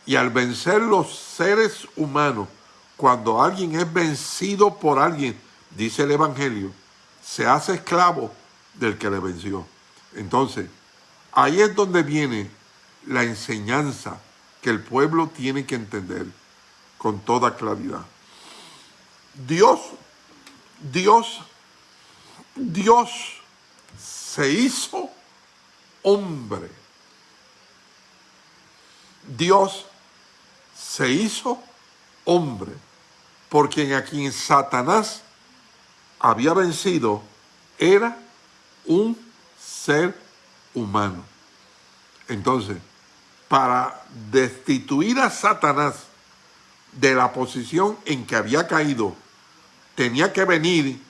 Y al vencer los seres humanos, cuando alguien es vencido por alguien, dice el Evangelio, se hace esclavo del que le venció. Entonces, ahí es donde viene la enseñanza que el pueblo tiene que entender con toda claridad. Dios, Dios, Dios se hizo hombre. Dios se hizo hombre, porque en a quien Satanás había vencido era un ser humano. Entonces, para destituir a Satanás de la posición en que había caído, tenía que venir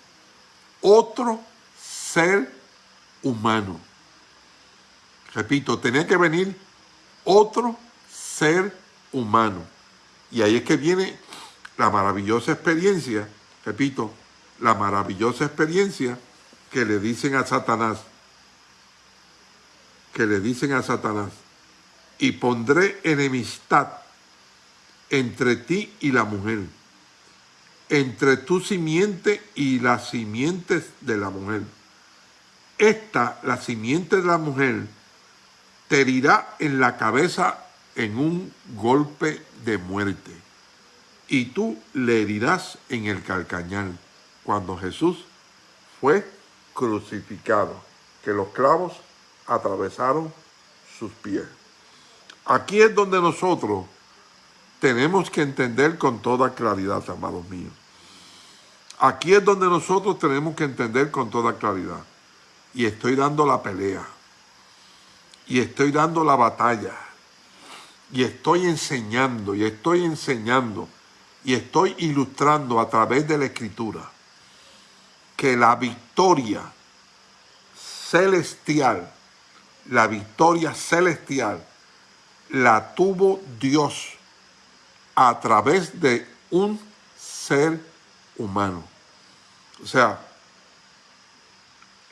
otro ser humano. Repito, tenía que venir otro ser humano. Y ahí es que viene la maravillosa experiencia, repito, la maravillosa experiencia que le dicen a Satanás, que le dicen a Satanás, y pondré enemistad entre ti y la mujer, entre tu simiente y las simientes de la mujer. Esta, la simiente de la mujer, te herirá en la cabeza en un golpe de muerte, y tú le herirás en el calcañal, cuando Jesús fue crucificado, que los clavos atravesaron sus pies. Aquí es donde nosotros tenemos que entender con toda claridad, amados míos. Aquí es donde nosotros tenemos que entender con toda claridad. Y estoy dando la pelea. Y estoy dando la batalla. Y estoy enseñando, y estoy enseñando, y estoy ilustrando a través de la Escritura que la victoria celestial, la victoria celestial, la tuvo Dios a través de un ser humano. O sea,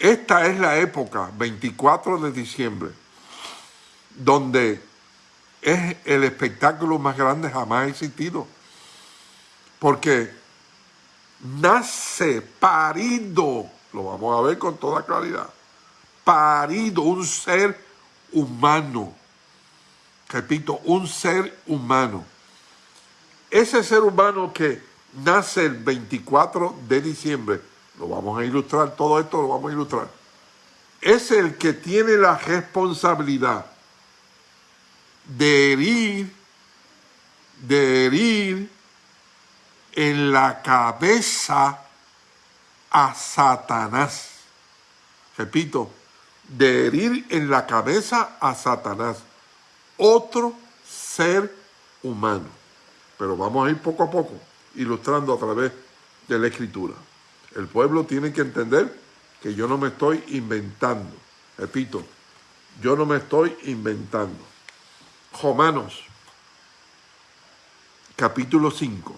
esta es la época, 24 de diciembre, donde es el espectáculo más grande jamás existido. Porque nace parido, lo vamos a ver con toda claridad, parido, un ser humano. Repito, un ser humano. Ese ser humano que nace el 24 de diciembre, lo vamos a ilustrar, todo esto lo vamos a ilustrar, es el que tiene la responsabilidad de herir, de herir en la cabeza a Satanás. Repito, de herir en la cabeza a Satanás, otro ser humano. Pero vamos a ir poco a poco, ilustrando a través de la escritura. El pueblo tiene que entender que yo no me estoy inventando. Repito, yo no me estoy inventando. Romanos, capítulo 5.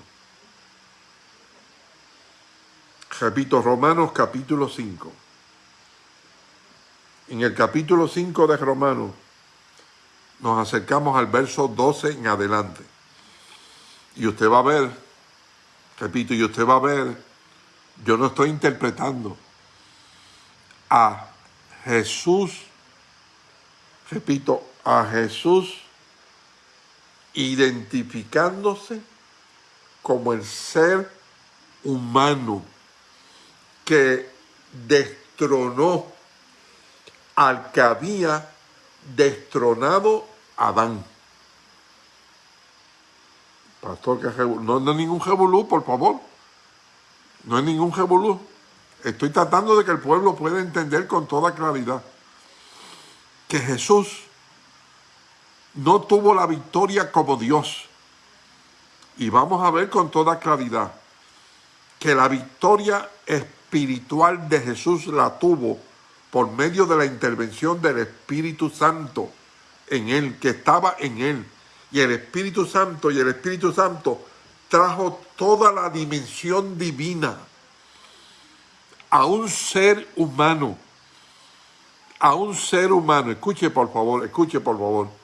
Repito, Romanos capítulo 5. En el capítulo 5 de Romanos nos acercamos al verso 12 en adelante. Y usted va a ver, repito, y usted va a ver, yo no estoy interpretando a Jesús, repito, a Jesús identificándose como el ser humano que destronó al que había destronado Adán. Pastor, que no, no es ningún jebulú, por favor. No es ningún jebulú. Estoy tratando de que el pueblo pueda entender con toda claridad que Jesús no tuvo la victoria como Dios. Y vamos a ver con toda claridad que la victoria espiritual de Jesús la tuvo por medio de la intervención del Espíritu Santo en él, que estaba en él. Y el Espíritu Santo y el Espíritu Santo trajo toda la dimensión divina a un ser humano. A un ser humano. Escuche por favor, escuche por favor.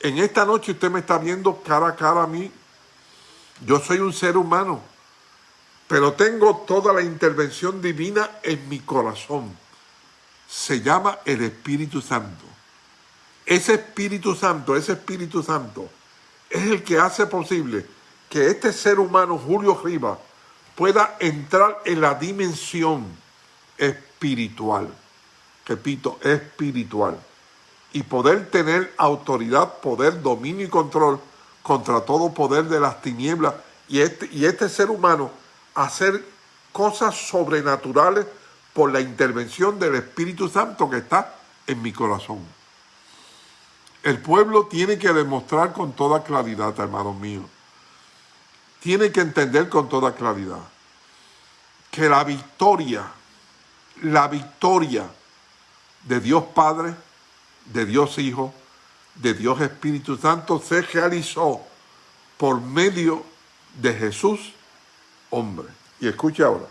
En esta noche usted me está viendo cara a cara a mí. Yo soy un ser humano, pero tengo toda la intervención divina en mi corazón. Se llama el Espíritu Santo. Ese Espíritu Santo, ese Espíritu Santo, es el que hace posible que este ser humano, Julio Rivas, pueda entrar en la dimensión espiritual. Repito, espiritual y poder tener autoridad, poder, dominio y control contra todo poder de las tinieblas y este, y este ser humano hacer cosas sobrenaturales por la intervención del Espíritu Santo que está en mi corazón. El pueblo tiene que demostrar con toda claridad, hermanos míos, tiene que entender con toda claridad que la victoria, la victoria de Dios Padre, de Dios Hijo, de Dios Espíritu Santo se realizó por medio de Jesús, hombre. Y escuche ahora.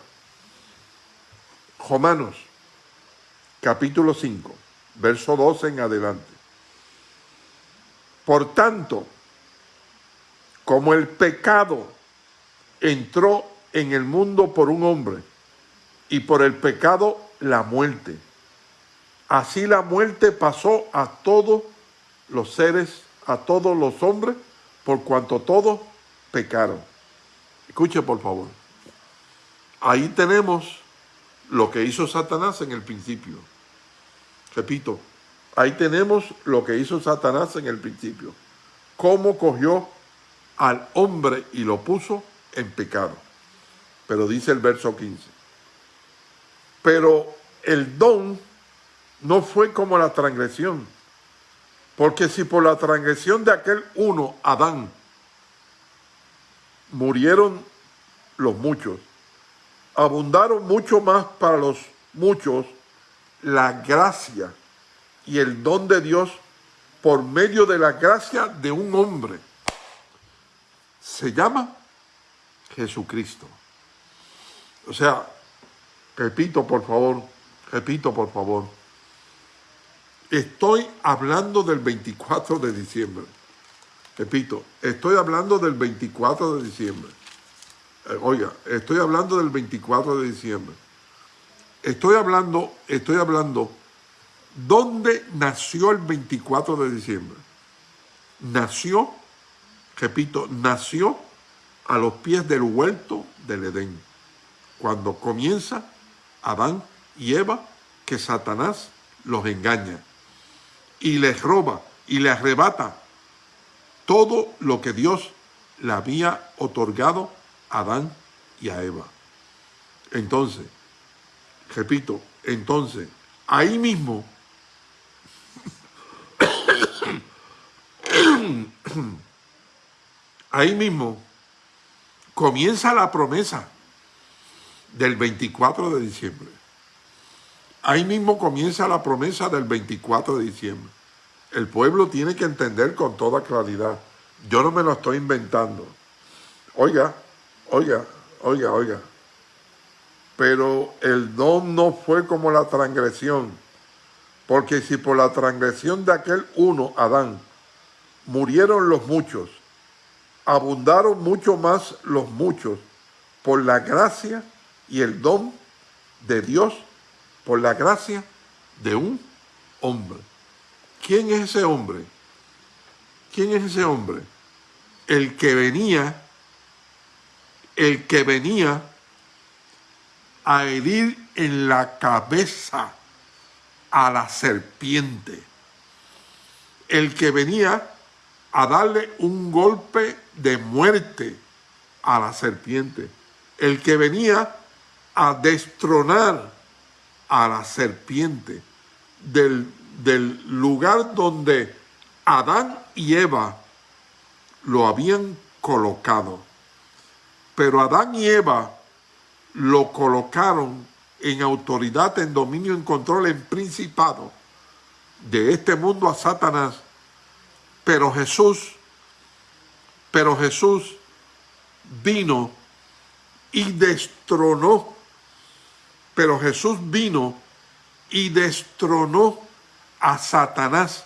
Romanos, capítulo 5, verso 12 en adelante. Por tanto, como el pecado entró en el mundo por un hombre, y por el pecado la muerte, Así la muerte pasó a todos los seres, a todos los hombres, por cuanto todos pecaron. Escuche por favor. Ahí tenemos lo que hizo Satanás en el principio. Repito, ahí tenemos lo que hizo Satanás en el principio. Cómo cogió al hombre y lo puso en pecado. Pero dice el verso 15. Pero el don no fue como la transgresión. Porque si por la transgresión de aquel uno, Adán, murieron los muchos, abundaron mucho más para los muchos la gracia y el don de Dios por medio de la gracia de un hombre. Se llama Jesucristo. O sea, repito por favor, repito por favor, Estoy hablando del 24 de diciembre. Repito, estoy hablando del 24 de diciembre. Eh, oiga, estoy hablando del 24 de diciembre. Estoy hablando, estoy hablando, ¿dónde nació el 24 de diciembre? Nació, repito, nació a los pies del huerto del Edén. Cuando comienza Adán y Eva, que Satanás los engaña y les roba y le arrebata todo lo que Dios le había otorgado a Adán y a Eva. Entonces, repito, entonces, ahí mismo, (coughs) ahí mismo comienza la promesa del 24 de diciembre. Ahí mismo comienza la promesa del 24 de diciembre. El pueblo tiene que entender con toda claridad. Yo no me lo estoy inventando. Oiga, oiga, oiga, oiga. Pero el don no fue como la transgresión. Porque si por la transgresión de aquel uno, Adán, murieron los muchos, abundaron mucho más los muchos por la gracia y el don de Dios, por la gracia de un hombre. ¿Quién es ese hombre? ¿Quién es ese hombre? El que venía, el que venía a herir en la cabeza a la serpiente. El que venía a darle un golpe de muerte a la serpiente. El que venía a destronar a la serpiente del, del lugar donde Adán y Eva lo habían colocado. Pero Adán y Eva lo colocaron en autoridad, en dominio, en control, en principado de este mundo a Satanás. Pero Jesús, pero Jesús vino y destronó, pero Jesús vino y destronó a Satanás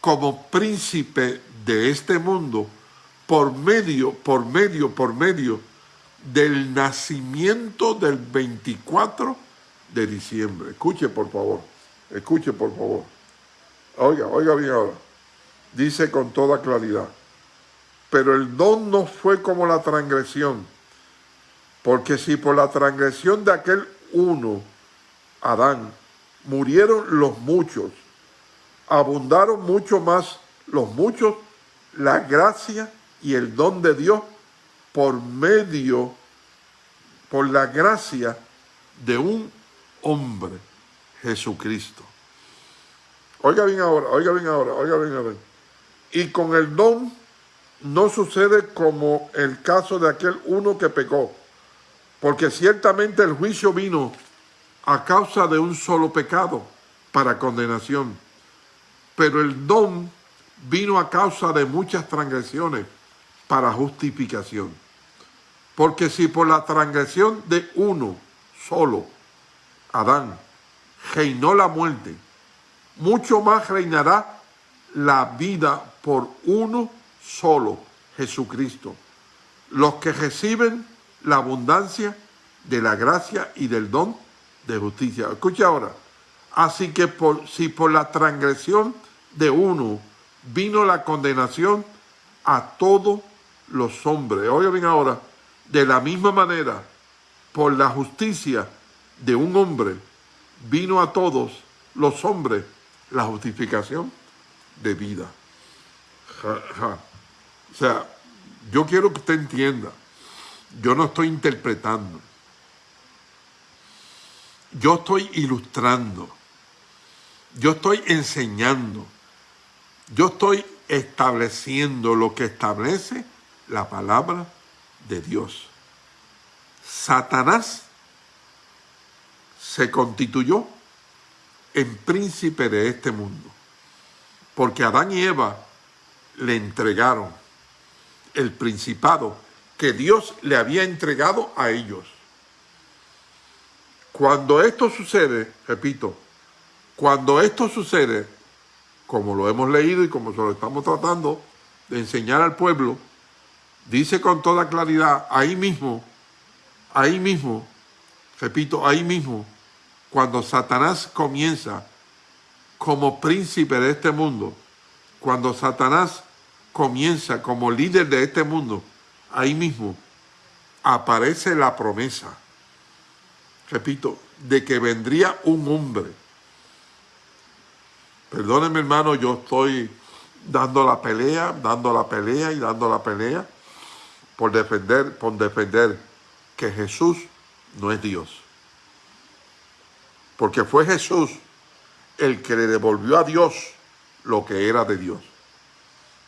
como príncipe de este mundo por medio, por medio, por medio del nacimiento del 24 de diciembre. Escuche, por favor. Escuche, por favor. Oiga, oiga bien ahora. Dice con toda claridad. Pero el don no fue como la transgresión. Porque si por la transgresión de aquel uno, Adán, murieron los muchos, abundaron mucho más los muchos, la gracia y el don de Dios por medio, por la gracia de un hombre, Jesucristo. Oiga bien ahora, oiga bien ahora, oiga bien ahora. Y con el don no sucede como el caso de aquel uno que pecó, porque ciertamente el juicio vino a causa de un solo pecado para condenación, pero el don vino a causa de muchas transgresiones para justificación. Porque si por la transgresión de uno solo, Adán, reinó la muerte, mucho más reinará la vida por uno solo, Jesucristo. Los que reciben la abundancia de la gracia y del don de justicia. Escucha ahora. Así que por, si por la transgresión de uno vino la condenación a todos los hombres. Oigan bien ahora de la misma manera, por la justicia de un hombre, vino a todos los hombres la justificación de vida. O sea, yo quiero que usted entienda, yo no estoy interpretando, yo estoy ilustrando, yo estoy enseñando, yo estoy estableciendo lo que establece la palabra de Dios. Satanás se constituyó en príncipe de este mundo, porque Adán y Eva le entregaron el principado que Dios le había entregado a ellos. Cuando esto sucede, repito, cuando esto sucede, como lo hemos leído y como se lo estamos tratando de enseñar al pueblo, dice con toda claridad, ahí mismo, ahí mismo, repito, ahí mismo, cuando Satanás comienza como príncipe de este mundo, cuando Satanás comienza como líder de este mundo, ahí mismo aparece la promesa, repito, de que vendría un hombre. Perdónenme hermano, yo estoy dando la pelea, dando la pelea y dando la pelea, por defender, por defender que Jesús no es Dios. Porque fue Jesús el que le devolvió a Dios lo que era de Dios.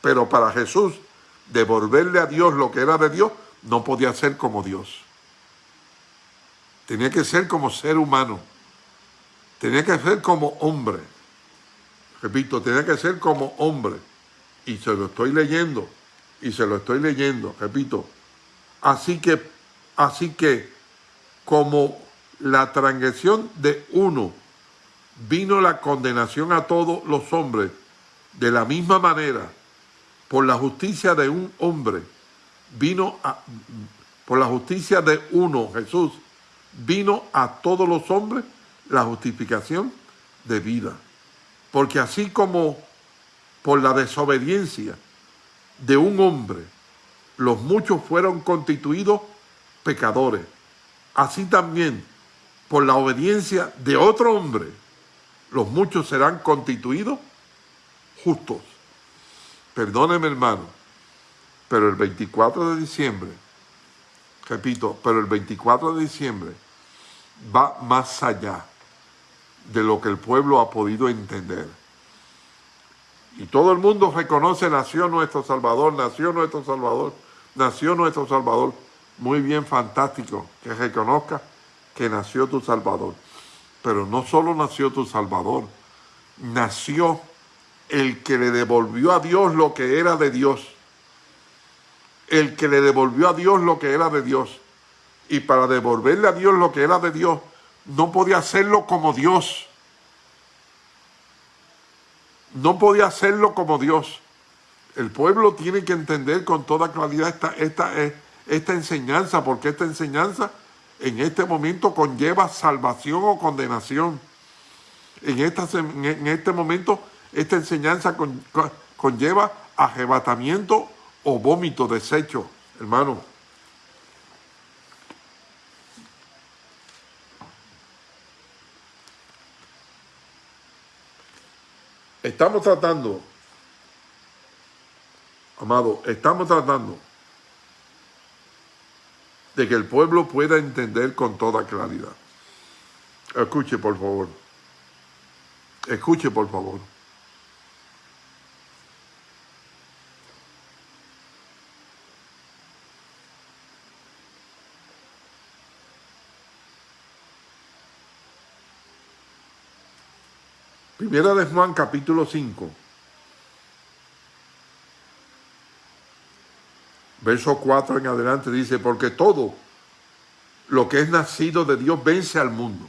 Pero para Jesús, devolverle a Dios lo que era de Dios, no podía ser como Dios. Tenía que ser como ser humano. Tenía que ser como hombre. Repito, tenía que ser como hombre. Y se lo estoy leyendo y se lo estoy leyendo, repito. Así que, así que, como la transgresión de uno vino la condenación a todos los hombres, de la misma manera, por la justicia de un hombre, vino a, por la justicia de uno, Jesús, vino a todos los hombres la justificación de vida. Porque así como por la desobediencia de un hombre, los muchos fueron constituidos pecadores, así también por la obediencia de otro hombre, los muchos serán constituidos justos. Perdóneme hermano, pero el 24 de diciembre, repito, pero el 24 de diciembre va más allá de lo que el pueblo ha podido entender. Y todo el mundo reconoce, nació nuestro Salvador, nació nuestro Salvador, nació nuestro Salvador. Muy bien, fantástico, que reconozca que nació tu Salvador. Pero no solo nació tu Salvador, nació el que le devolvió a Dios lo que era de Dios. El que le devolvió a Dios lo que era de Dios. Y para devolverle a Dios lo que era de Dios, no podía hacerlo como Dios. No podía hacerlo como Dios. El pueblo tiene que entender con toda claridad esta, esta, esta enseñanza, porque esta enseñanza en este momento conlleva salvación o condenación. En, esta, en este momento esta enseñanza conlleva arrebatamiento o vómito, desecho, hermano. Estamos tratando, amado, estamos tratando de que el pueblo pueda entender con toda claridad. Escuche, por favor. Escuche, por favor. Primera de Juan capítulo 5. Verso 4 en adelante dice, porque todo lo que es nacido de Dios vence al mundo.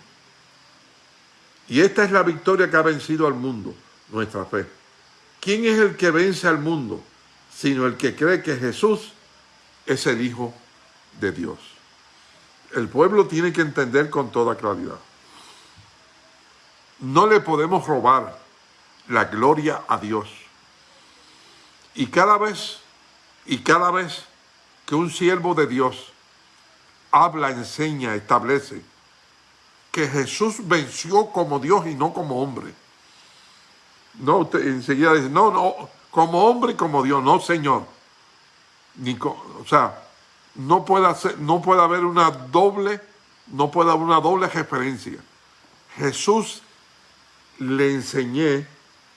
Y esta es la victoria que ha vencido al mundo, nuestra fe. ¿Quién es el que vence al mundo? Sino el que cree que Jesús es el Hijo de Dios. El pueblo tiene que entender con toda claridad no le podemos robar la gloria a Dios. Y cada vez, y cada vez que un siervo de Dios habla, enseña, establece que Jesús venció como Dios y no como hombre. No, usted enseguida dice, no, no, como hombre y como Dios, no, Señor. Ni, o sea, no puede, no puede haber una doble, no puede haber una doble referencia. Jesús le enseñé,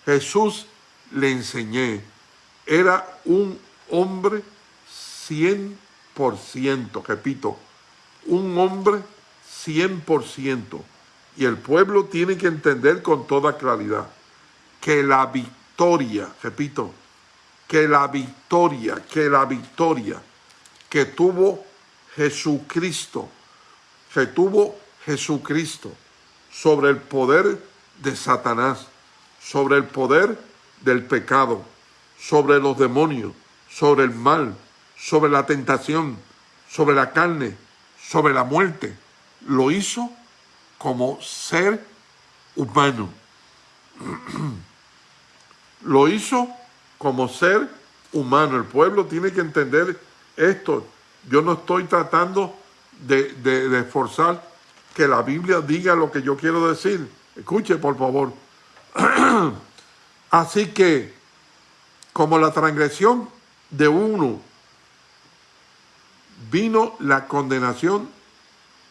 Jesús le enseñé, era un hombre 100%, repito, un hombre 100%. Y el pueblo tiene que entender con toda claridad que la victoria, repito, que la victoria, que la victoria que tuvo Jesucristo, que tuvo Jesucristo sobre el poder de Satanás, sobre el poder del pecado, sobre los demonios, sobre el mal, sobre la tentación, sobre la carne, sobre la muerte. Lo hizo como ser humano. (clears throat) Lo hizo como ser humano. El pueblo tiene que entender esto. Yo no estoy tratando de, de esforzar que la Biblia diga lo que yo quiero decir Escuche, por favor. (clears throat) Así que, como la transgresión de uno, vino la condenación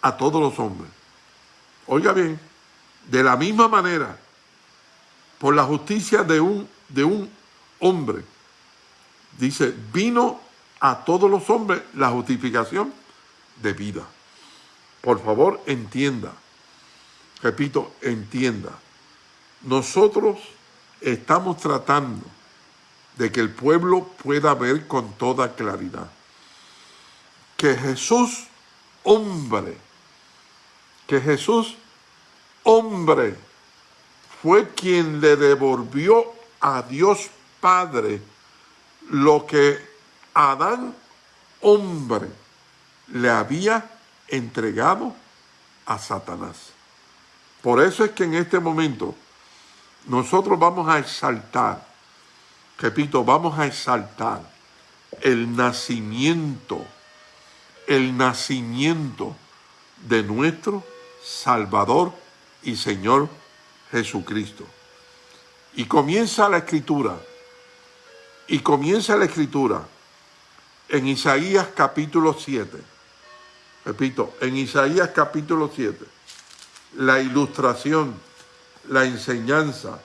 a todos los hombres. Oiga bien, de la misma manera, por la justicia de un, de un hombre, dice, vino a todos los hombres la justificación de vida. Por favor, entienda repito, entienda, nosotros estamos tratando de que el pueblo pueda ver con toda claridad que Jesús, hombre, que Jesús, hombre, fue quien le devolvió a Dios Padre lo que Adán, hombre, le había entregado a Satanás. Por eso es que en este momento nosotros vamos a exaltar, repito, vamos a exaltar el nacimiento, el nacimiento de nuestro Salvador y Señor Jesucristo. Y comienza la escritura, y comienza la escritura en Isaías capítulo 7. Repito, en Isaías capítulo 7, la ilustración, la enseñanza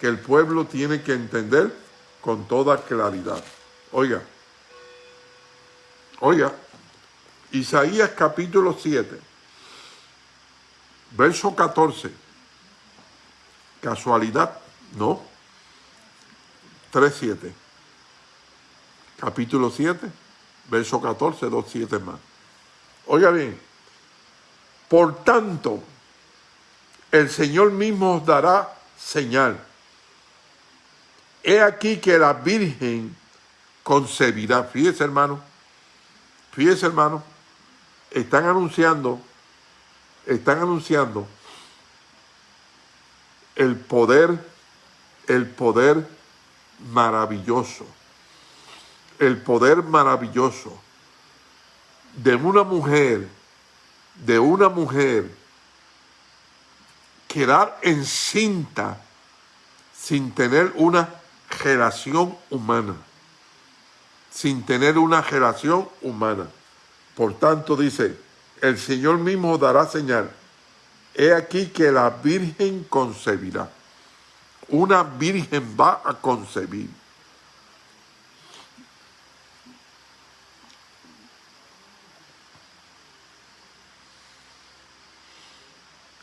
que el pueblo tiene que entender con toda claridad. Oiga, oiga, Isaías capítulo 7, verso 14. ¿Casualidad? No. 3.7. Capítulo 7, verso 14, 2.7 más. Oiga bien, por tanto, el Señor mismo os dará señal. He aquí que la Virgen concebirá. Fíjese, hermano. Fíjese, hermano. Están anunciando, están anunciando el poder, el poder maravilloso. El poder maravilloso de una mujer, de una mujer quedar encinta sin tener una relación humana, sin tener una relación humana. Por tanto dice, el Señor mismo dará señal. He aquí que la Virgen concebirá. Una Virgen va a concebir.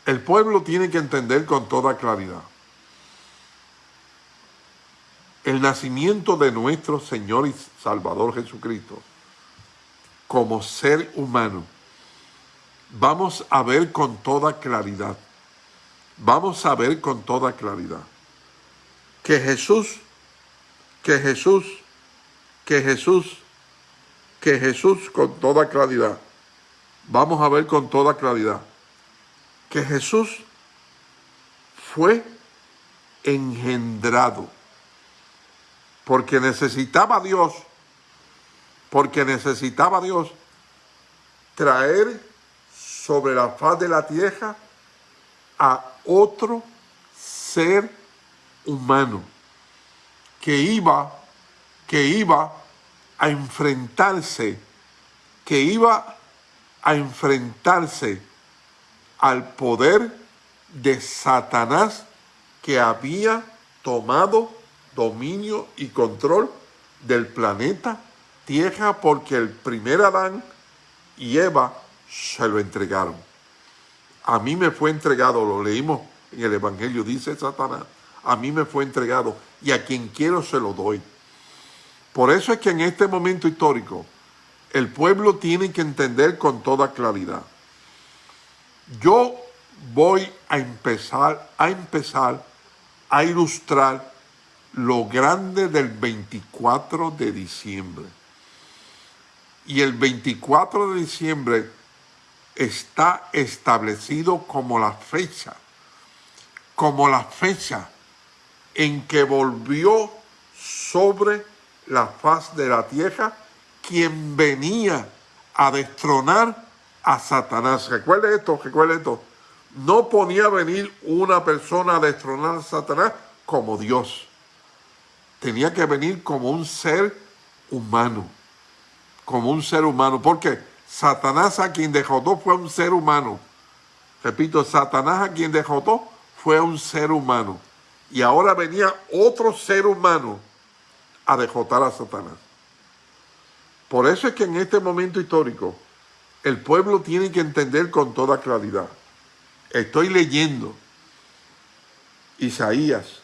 El pueblo tiene que entender con toda claridad. El nacimiento de nuestro Señor y Salvador Jesucristo como ser humano. Vamos a ver con toda claridad. Vamos a ver con toda claridad que Jesús, que Jesús, que Jesús, que Jesús con toda claridad. Vamos a ver con toda claridad que Jesús fue engendrado porque necesitaba Dios, porque necesitaba Dios traer sobre la faz de la tierra a otro ser humano que iba, que iba a enfrentarse, que iba a enfrentarse al poder de Satanás que había tomado dominio y control del planeta Tierra porque el primer Adán y Eva se lo entregaron. A mí me fue entregado, lo leímos en el Evangelio, dice Satanás, a mí me fue entregado y a quien quiero se lo doy. Por eso es que en este momento histórico el pueblo tiene que entender con toda claridad yo voy a empezar, a empezar a ilustrar lo grande del 24 de diciembre. Y el 24 de diciembre está establecido como la fecha, como la fecha en que volvió sobre la faz de la tierra quien venía a destronar a Satanás. Recuerde esto, recuerde esto. No ponía venir una persona a destronar a Satanás como Dios. Tenía que venir como un ser humano. Como un ser humano. Porque Satanás a quien derrotó fue un ser humano. Repito, Satanás a quien derrotó fue un ser humano. Y ahora venía otro ser humano a derrotar a Satanás. Por eso es que en este momento histórico el pueblo tiene que entender con toda claridad. Estoy leyendo Isaías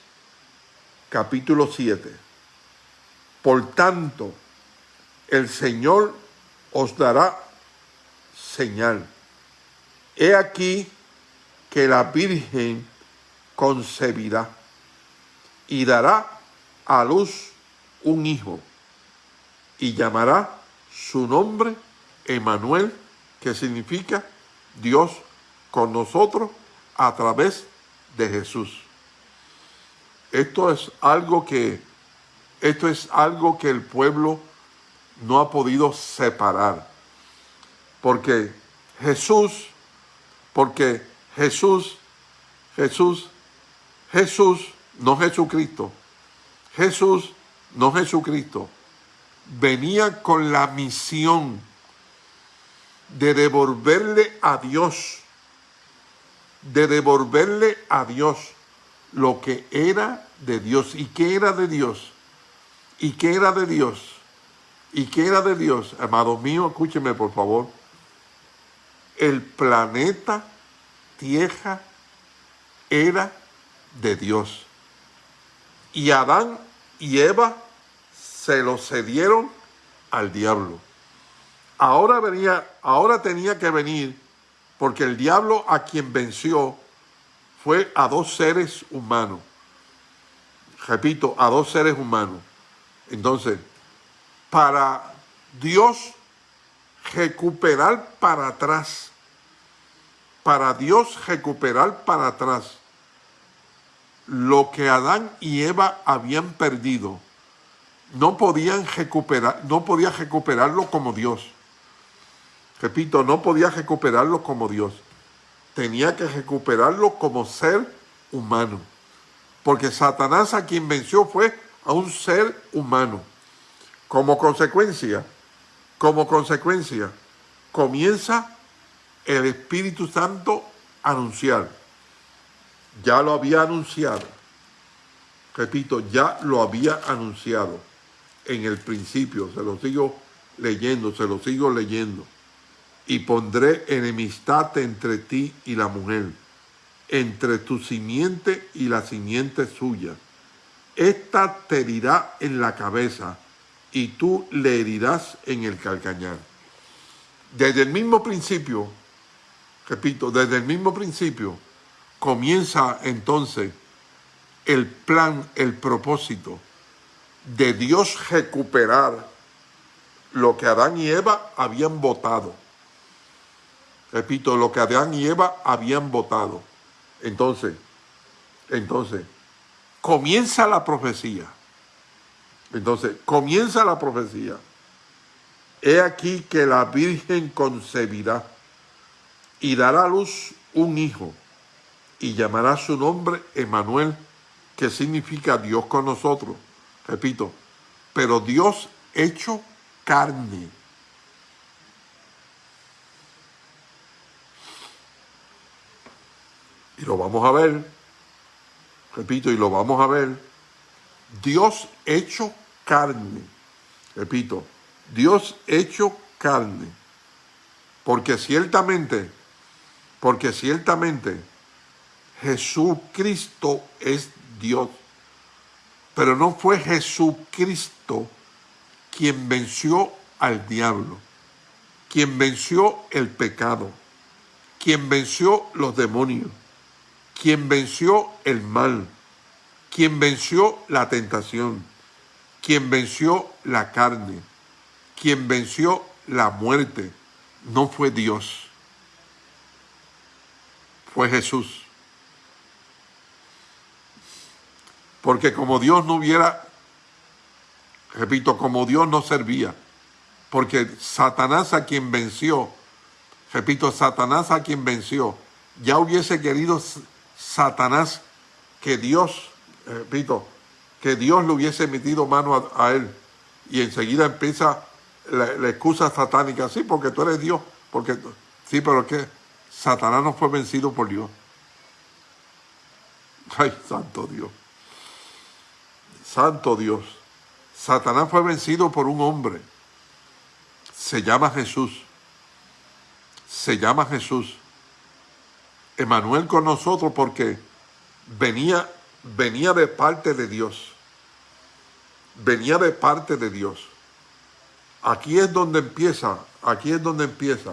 capítulo 7. Por tanto, el Señor os dará señal. He aquí que la Virgen concebirá y dará a luz un hijo y llamará su nombre Emanuel, que significa Dios con nosotros a través de Jesús. Esto es algo que esto es algo que el pueblo no ha podido separar. Porque Jesús, porque Jesús, Jesús, Jesús, no Jesucristo, Jesús, no Jesucristo, venía con la misión de devolverle a Dios, de devolverle a Dios lo que era de Dios. ¿Y qué era de Dios? ¿Y qué era de Dios? ¿Y qué era de Dios? Amado mío, escúcheme por favor. El planeta Tierra era de Dios. Y Adán y Eva se lo cedieron al diablo. Ahora venía, ahora tenía que venir, porque el diablo a quien venció fue a dos seres humanos. Repito, a dos seres humanos. Entonces, para Dios recuperar para atrás, para Dios recuperar para atrás lo que Adán y Eva habían perdido, no podían recuperar, no podía recuperarlo como Dios. Repito, no podía recuperarlo como Dios. Tenía que recuperarlo como ser humano. Porque Satanás a quien venció fue a un ser humano. Como consecuencia, como consecuencia, comienza el Espíritu Santo a anunciar. Ya lo había anunciado. Repito, ya lo había anunciado en el principio. Se lo sigo leyendo, se lo sigo leyendo. Y pondré enemistad entre ti y la mujer, entre tu simiente y la simiente suya esta te herirá en la cabeza y tú le herirás en el calcañar. Desde el mismo principio, repito, desde el mismo principio, comienza entonces el plan, el propósito de Dios recuperar lo que Adán y Eva habían votado. Repito, lo que Adán y Eva habían votado. Entonces, entonces, comienza la profecía. Entonces, comienza la profecía. He aquí que la Virgen concebirá y dará a luz un hijo y llamará su nombre Emanuel, que significa Dios con nosotros. Repito, pero Dios hecho carne. Y lo vamos a ver. Repito, y lo vamos a ver, Dios hecho carne, repito, Dios hecho carne, porque ciertamente, porque ciertamente Jesucristo es Dios, pero no fue Jesucristo quien venció al diablo, quien venció el pecado, quien venció los demonios, quien venció el mal, quien venció la tentación, quien venció la carne, quien venció la muerte, no fue Dios, fue Jesús. Porque como Dios no hubiera, repito, como Dios no servía, porque Satanás a quien venció, repito, Satanás a quien venció, ya hubiese querido Satanás que Dios, repito, que Dios le hubiese metido mano a, él y enseguida empieza la, excusa satánica, sí, porque tú eres Dios, porque sí, pero que Satanás no fue vencido por Dios. Ay, santo Dios. Santo Dios. Satanás fue vencido por un hombre. Se llama Jesús. Se llama Jesús. Emanuel con nosotros porque venía, venía de parte de Dios. Venía de parte de Dios. Aquí es donde empieza, aquí es donde empieza,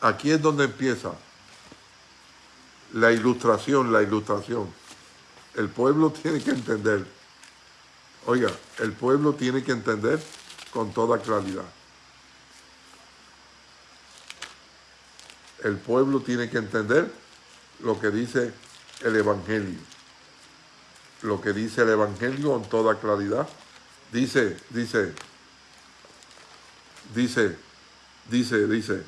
aquí es donde empieza la ilustración, la ilustración. El pueblo tiene que entender, oiga, el pueblo tiene que entender con toda claridad. El pueblo tiene que entender lo que dice el Evangelio. Lo que dice el Evangelio con toda claridad. Dice, dice, dice, dice, dice,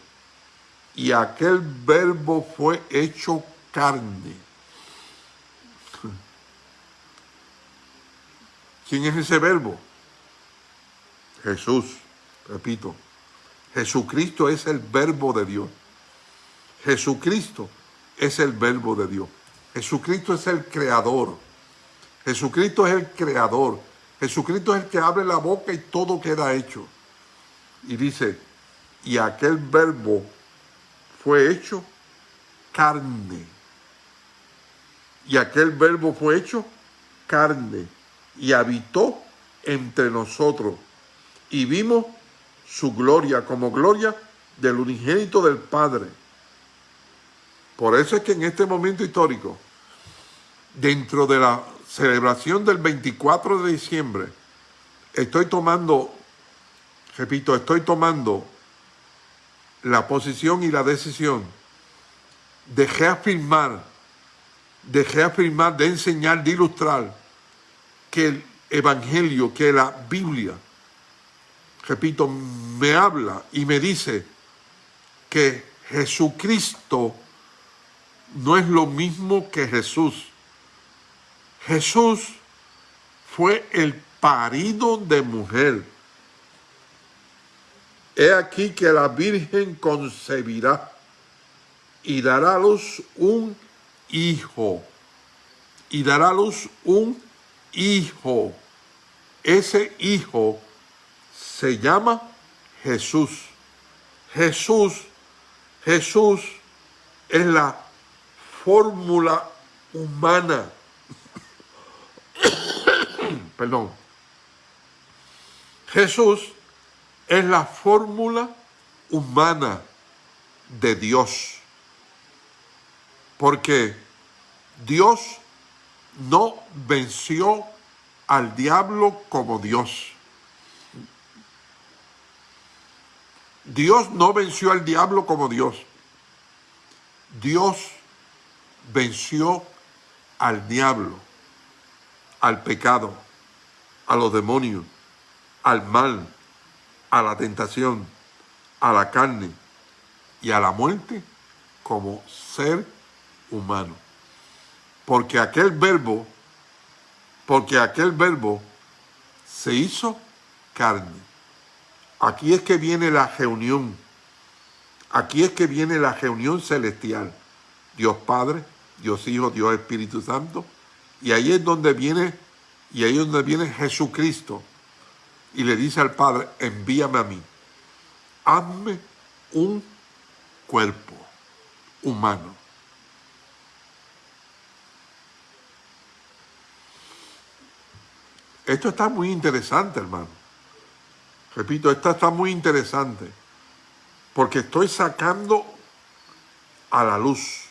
y aquel verbo fue hecho carne. (laughs) ¿Quién es ese verbo? Jesús, repito, Jesucristo es el verbo de Dios. Jesucristo es el verbo de Dios. Jesucristo es el creador. Jesucristo es el creador. Jesucristo es el que abre la boca y todo queda hecho. Y dice, y aquel verbo fue hecho carne. Y aquel verbo fue hecho carne y habitó entre nosotros. Y vimos su gloria como gloria del unigénito del Padre. Por eso es que en este momento histórico, dentro de la celebración del 24 de diciembre, estoy tomando, repito, estoy tomando la posición y la decisión de reafirmar, de reafirmar, de enseñar, de ilustrar que el Evangelio, que la Biblia, repito, me habla y me dice que Jesucristo no es lo mismo que Jesús. Jesús fue el parido de mujer. He aquí que la Virgen concebirá y dará luz un hijo. Y dará luz un hijo. Ese hijo se llama Jesús. Jesús, Jesús es la fórmula humana. (coughs) Perdón. Jesús es la fórmula humana de Dios. Porque Dios no venció al diablo como Dios. Dios no venció al diablo como Dios. Dios venció al diablo, al pecado, a los demonios, al mal, a la tentación, a la carne y a la muerte como ser humano. Porque aquel verbo, porque aquel verbo se hizo carne. Aquí es que viene la reunión. Aquí es que viene la reunión celestial. Dios Padre, Dios Hijo, Dios Espíritu Santo. Y ahí es donde viene, y ahí es donde viene Jesucristo. Y le dice al Padre, envíame a mí. Hazme un cuerpo humano. Esto está muy interesante, hermano. Repito, esto está muy interesante. Porque estoy sacando a la luz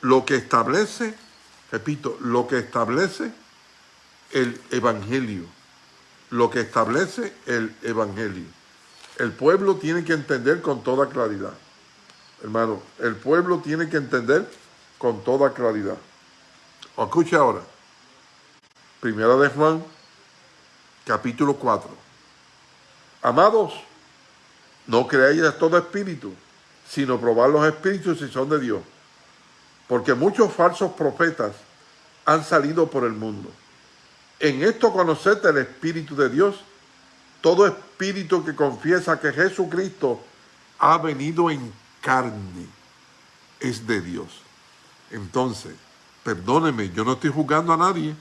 lo que establece, repito, lo que establece el Evangelio. Lo que establece el Evangelio. El pueblo tiene que entender con toda claridad. Hermano, el pueblo tiene que entender con toda claridad. Escuche ahora. Primera de Juan, capítulo 4. Amados, no creáis a todo espíritu, sino probar los espíritus si son de Dios porque muchos falsos profetas han salido por el mundo. En esto conoced el Espíritu de Dios, todo espíritu que confiesa que Jesucristo ha venido en carne es de Dios. Entonces, perdóneme, yo no estoy juzgando a nadie,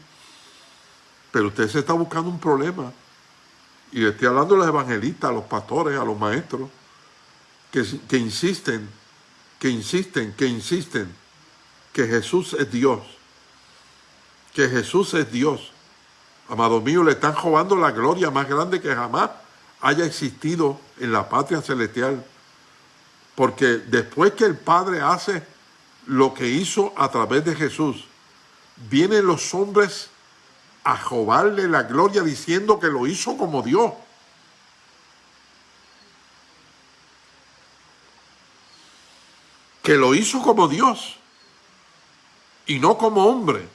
pero usted se está buscando un problema. Y le estoy hablando a los evangelistas, a los pastores, a los maestros, que, que insisten, que insisten, que insisten que Jesús es Dios, que Jesús es Dios. Amado mío, le están robando la gloria más grande que jamás haya existido en la patria celestial. Porque después que el Padre hace lo que hizo a través de Jesús, vienen los hombres a robarle la gloria diciendo que lo hizo como Dios. Que lo hizo como Dios y no como hombre.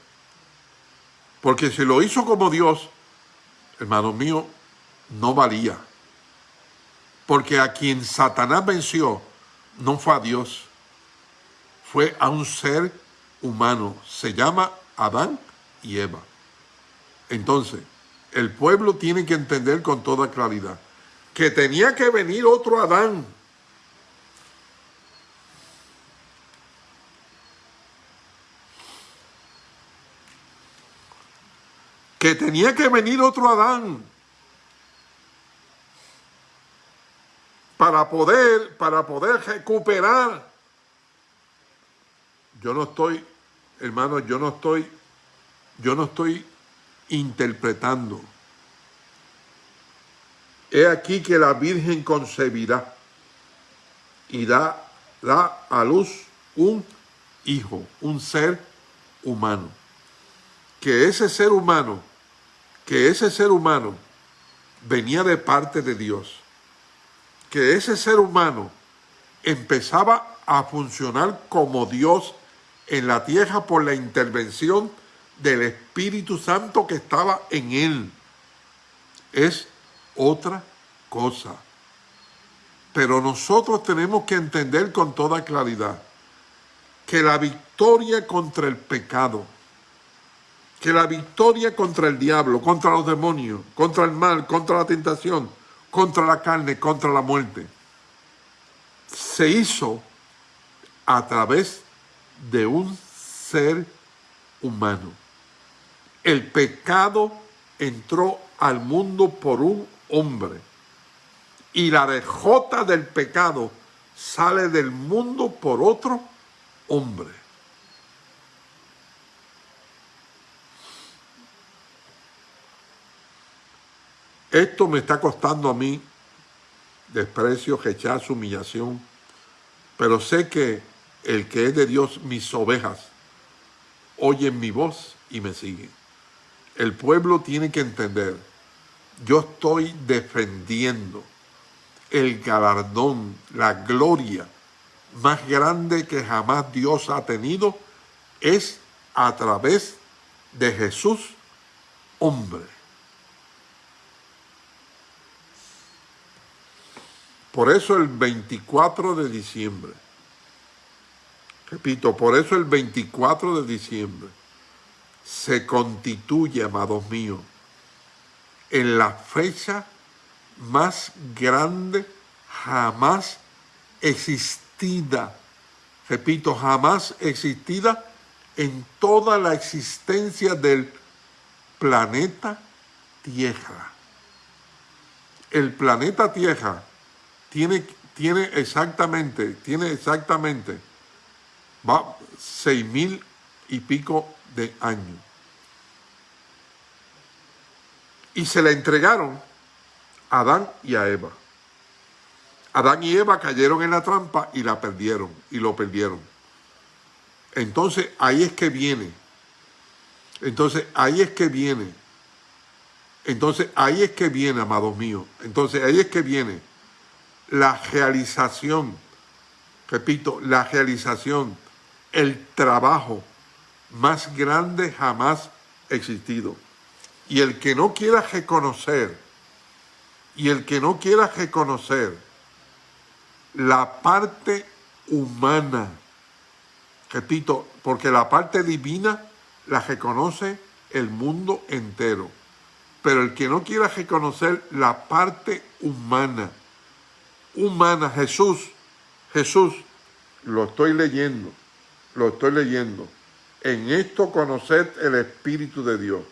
Porque si lo hizo como Dios, hermano mío, no valía. Porque a quien Satanás venció no fue a Dios, fue a un ser humano. Se llama Adán y Eva. Entonces, el pueblo tiene que entender con toda claridad que tenía que venir otro Adán que tenía que venir otro Adán para poder, para poder recuperar. Yo no estoy, hermano, yo no estoy, yo no estoy interpretando. He aquí que la Virgen concebirá y da, da a luz un hijo, un ser humano. Que ese ser humano que ese ser humano venía de parte de Dios, que ese ser humano empezaba a funcionar como Dios en la tierra por la intervención del Espíritu Santo que estaba en él. Es otra cosa. Pero nosotros tenemos que entender con toda claridad que la victoria contra el pecado, que la victoria contra el diablo, contra los demonios, contra el mal, contra la tentación, contra la carne, contra la muerte, se hizo a través de un ser humano. El pecado entró al mundo por un hombre y la dejota del pecado sale del mundo por otro hombre. Esto me está costando a mí desprecio, rechazo, humillación, pero sé que el que es de Dios, mis ovejas, oyen mi voz y me siguen. El pueblo tiene que entender, yo estoy defendiendo el galardón, la gloria más grande que jamás Dios ha tenido, es a través de Jesús, hombre. Por eso el 24 de diciembre, repito, por eso el 24 de diciembre se constituye, amados míos, en la fecha más grande jamás existida. Repito, jamás existida en toda la existencia del planeta Tierra. El planeta Tierra tiene, tiene exactamente, tiene exactamente, va seis mil y pico de años. Y se la entregaron a Adán y a Eva. Adán y Eva cayeron en la trampa y la perdieron, y lo perdieron. Entonces ahí es que viene. Entonces ahí es que viene. Entonces ahí es que viene, amados míos. Entonces ahí es que viene la realización, repito, la realización, el trabajo más grande jamás existido. Y el que no quiera reconocer, y el que no quiera reconocer la parte humana, repito, porque la parte divina la reconoce el mundo entero, pero el que no quiera reconocer la parte humana, humana. Jesús, Jesús, lo estoy leyendo, lo estoy leyendo. En esto conoced el Espíritu de Dios.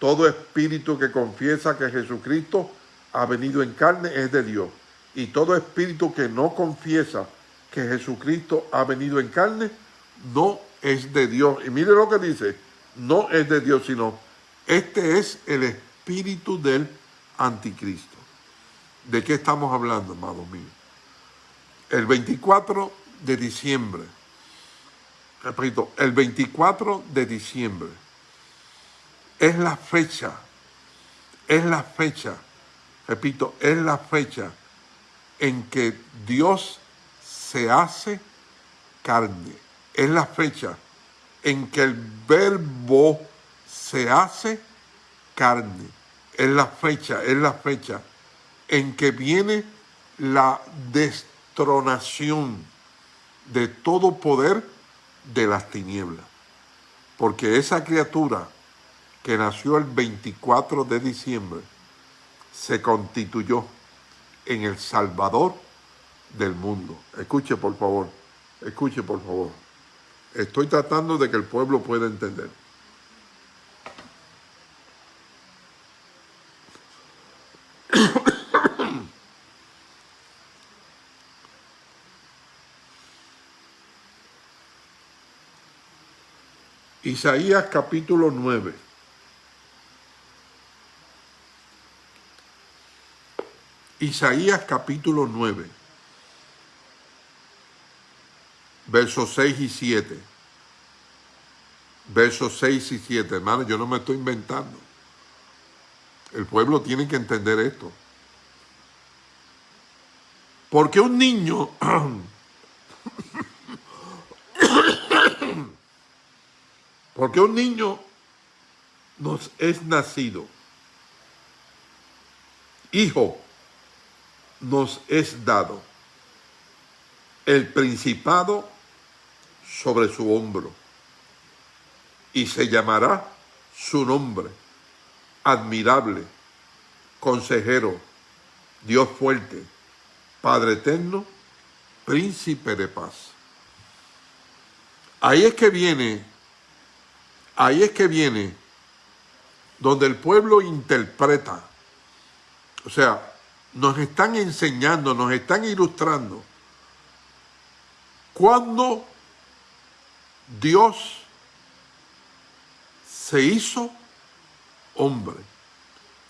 Todo espíritu que confiesa que Jesucristo ha venido en carne es de Dios. Y todo espíritu que no confiesa que Jesucristo ha venido en carne no es de Dios. Y mire lo que dice, no es de Dios, sino este es el espíritu del anticristo. ¿De qué estamos hablando, amados míos? El 24 de diciembre, repito, el 24 de diciembre es la fecha, es la fecha, repito, es la fecha en que Dios se hace carne. Es la fecha en que el verbo se hace carne. Es la fecha, es la fecha en que viene la destronación de todo poder de las tinieblas. Porque esa criatura que nació el 24 de diciembre se constituyó en el Salvador del mundo. Escuche por favor, escuche por favor. Estoy tratando de que el pueblo pueda entender. Isaías capítulo 9. Isaías capítulo 9, versos 6 y 7. Versos 6 y 7, hermano, yo no me estoy inventando. El pueblo tiene que entender esto. Porque un niño (clears throat) Porque un niño nos es nacido, hijo nos es dado, el principado sobre su hombro, y se llamará su nombre, admirable, consejero, Dios fuerte, Padre eterno, príncipe de paz. Ahí es que viene Ahí es que viene donde el pueblo interpreta. O sea, nos están enseñando, nos están ilustrando. Cuando Dios se hizo hombre.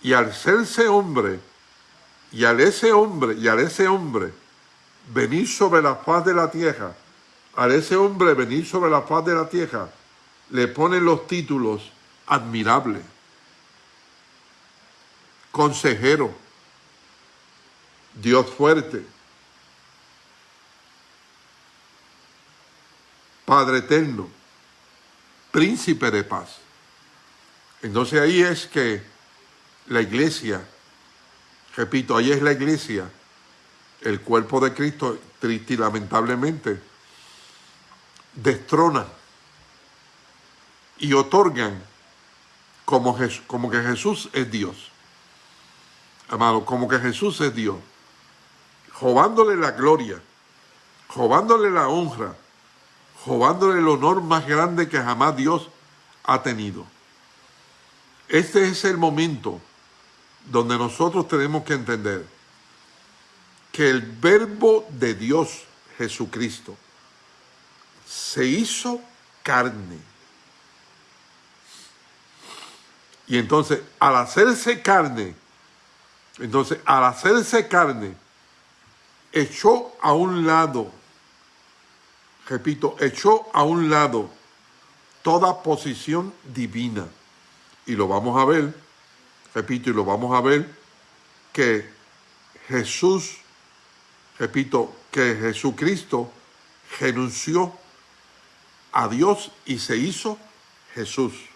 Y al serse hombre, y al ese hombre, y al ese hombre venir sobre la faz de la tierra, al ese hombre venir sobre la faz de la tierra, le ponen los títulos admirable, consejero, Dios fuerte, Padre eterno, príncipe de paz. Entonces ahí es que la iglesia, repito, ahí es la iglesia, el cuerpo de Cristo, triste y lamentablemente, destrona y otorgan como, que Jesús es Dios. Amado, como que Jesús es Dios. Robándole la gloria, robándole la honra, robándole el honor más grande que jamás Dios ha tenido. Este es el momento donde nosotros tenemos que entender que el verbo de Dios, Jesucristo, se hizo carne Y entonces, al hacerse carne, entonces, al hacerse carne, echó a un lado, repito, echó a un lado toda posición divina. Y lo vamos a ver, repito, y lo vamos a ver, que Jesús, repito, que Jesucristo renunció a Dios y se hizo Jesús.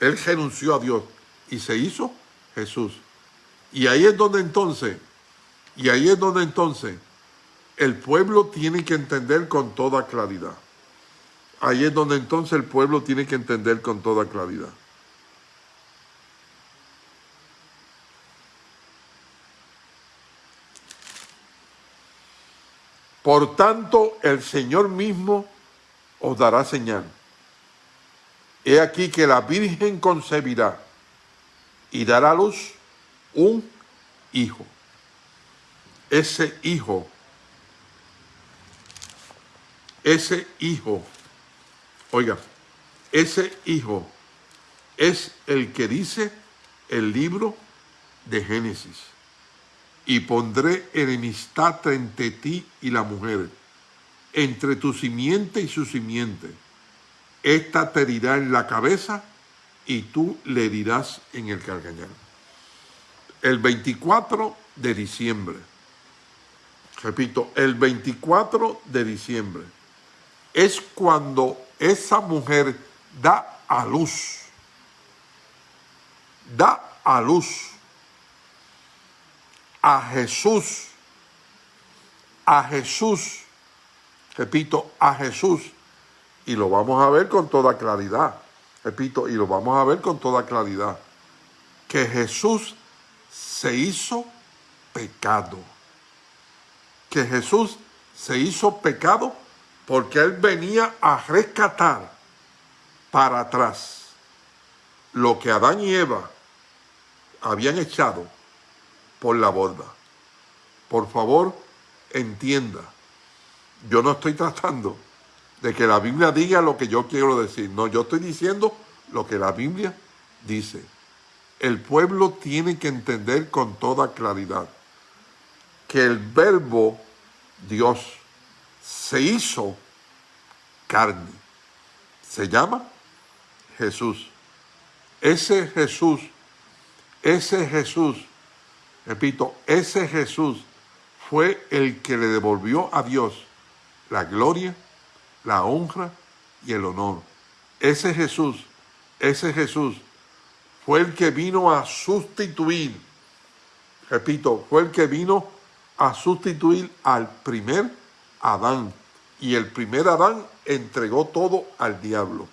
Él renunció a Dios y se hizo Jesús. Y ahí es donde entonces, y ahí es donde entonces el pueblo tiene que entender con toda claridad. Ahí es donde entonces el pueblo tiene que entender con toda claridad. Por tanto, el Señor mismo os dará señal. He aquí que la Virgen concebirá y dará a luz un hijo. Ese hijo, ese hijo, oiga, ese hijo es el que dice el libro de Génesis. Y pondré enemistad entre ti y la mujer, entre tu simiente y su simiente esta te dirá en la cabeza y tú le dirás en el cargañal. El 24 de diciembre, repito, el 24 de diciembre es cuando esa mujer da a luz. Da a luz a Jesús. A Jesús. Repito, a Jesús. Y lo vamos a ver con toda claridad. Repito, y lo vamos a ver con toda claridad. Que Jesús se hizo pecado. Que Jesús se hizo pecado porque Él venía a rescatar para atrás lo que Adán y Eva habían echado por la borda. Por favor, entienda, yo no estoy tratando de que la Biblia diga lo que yo quiero decir. No, yo estoy diciendo lo que la Biblia dice. El pueblo tiene que entender con toda claridad que el verbo Dios se hizo carne. Se llama Jesús. Ese Jesús, ese Jesús, repito, ese Jesús fue el que le devolvió a Dios la gloria, la honra y el honor. Ese Jesús, ese Jesús fue el que vino a sustituir, repito, fue el que vino a sustituir al primer Adán. Y el primer Adán entregó todo al diablo.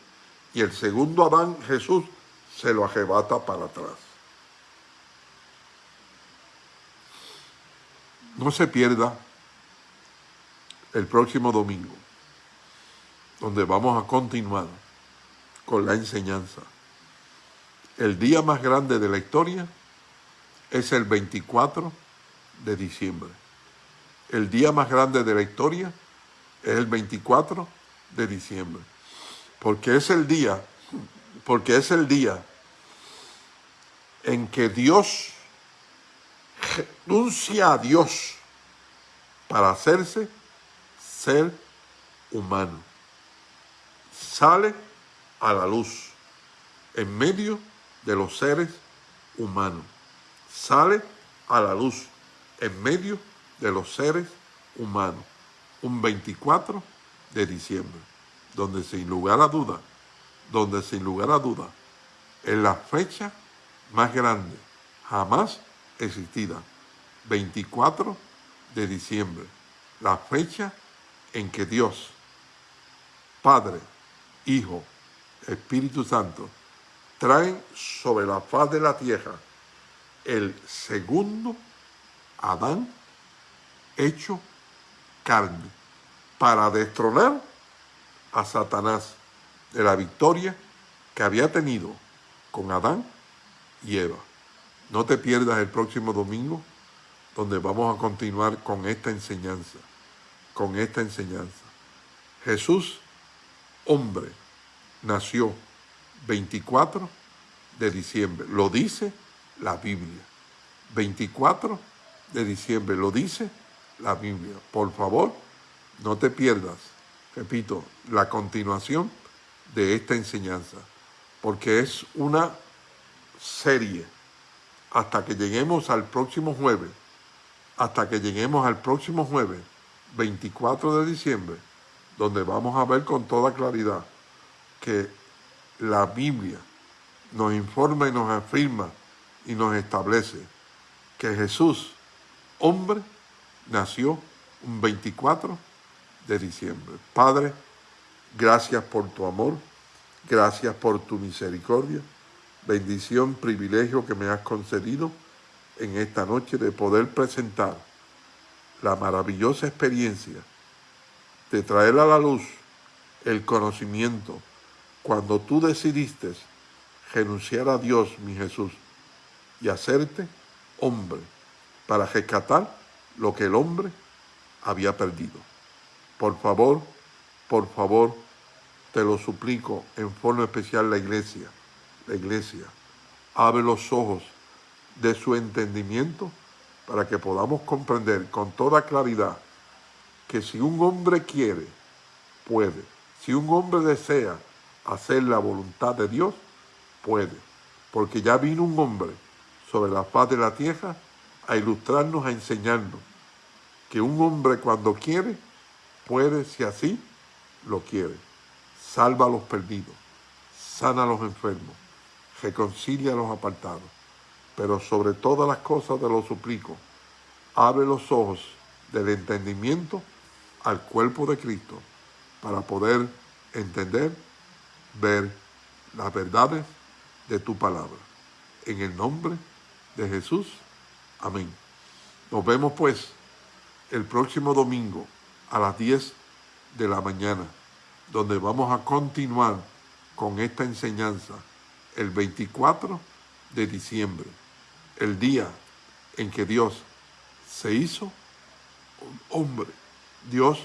Y el segundo Adán, Jesús, se lo arrebata para atrás. No se pierda el próximo domingo, donde vamos a continuar con la enseñanza. El día más grande de la historia es el 24 de diciembre. El día más grande de la historia es el 24 de diciembre. Porque es el día, porque es el día en que Dios renuncia a Dios para hacerse ser humano. Sale a la luz en medio de los seres humanos. Sale a la luz en medio de los seres humanos. Un 24 de diciembre, donde sin lugar a duda, donde sin lugar a duda, es la fecha más grande jamás existida. 24 de diciembre, la fecha en que Dios, Padre, Hijo, Espíritu Santo, traen sobre la faz de la tierra el segundo Adán hecho carne para destronar a Satanás de la victoria que había tenido con Adán y Eva. No te pierdas el próximo domingo donde vamos a continuar con esta enseñanza, con esta enseñanza. Jesús, hombre, nació 24 de diciembre. Lo dice la Biblia. 24 de diciembre. Lo dice la Biblia. Por favor, no te pierdas, repito, la continuación de esta enseñanza. Porque es una serie hasta que lleguemos al próximo jueves. Hasta que lleguemos al próximo jueves, 24 de diciembre, donde vamos a ver con toda claridad que la Biblia nos informa y nos afirma y nos establece que Jesús, hombre, nació un 24 de diciembre. Padre, gracias por tu amor, gracias por tu misericordia, bendición, privilegio que me has concedido en esta noche de poder presentar la maravillosa experiencia de traer a la luz el conocimiento cuando tú decidiste renunciar a Dios, mi Jesús, y hacerte hombre para rescatar lo que el hombre había perdido. Por favor, por favor, te lo suplico en forma especial la iglesia, la iglesia, abre los ojos de su entendimiento para que podamos comprender con toda claridad que si un hombre quiere, puede. Si un hombre desea hacer la voluntad de Dios, puede, porque ya vino un hombre sobre la faz de la tierra a ilustrarnos, a enseñarnos que un hombre cuando quiere, puede, si así lo quiere. Salva a los perdidos, sana a los enfermos, reconcilia a los apartados. Pero sobre todas las cosas te lo suplico, abre los ojos del entendimiento al cuerpo de Cristo para poder entender, ver las verdades de tu palabra. En el nombre de Jesús. Amén. Nos vemos pues el próximo domingo a las 10 de la mañana, donde vamos a continuar con esta enseñanza el 24 de diciembre, el día en que Dios se hizo hombre. Dios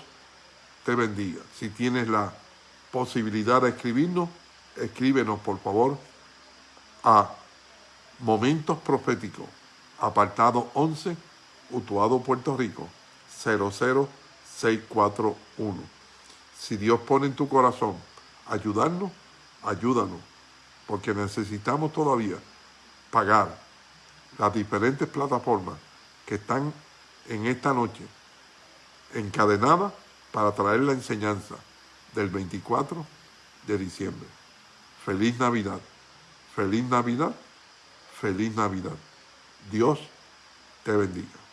te bendiga. Si tienes la posibilidad de escribirnos, escríbenos por favor a Momentos Proféticos, apartado 11, Utuado, Puerto Rico, 00641. Si Dios pone en tu corazón ayudarnos, ayúdanos, porque necesitamos todavía pagar las diferentes plataformas que están en esta noche encadenadas para traer la enseñanza del 24 de diciembre. Feliz Navidad, feliz Navidad, feliz Navidad. Dios te bendiga.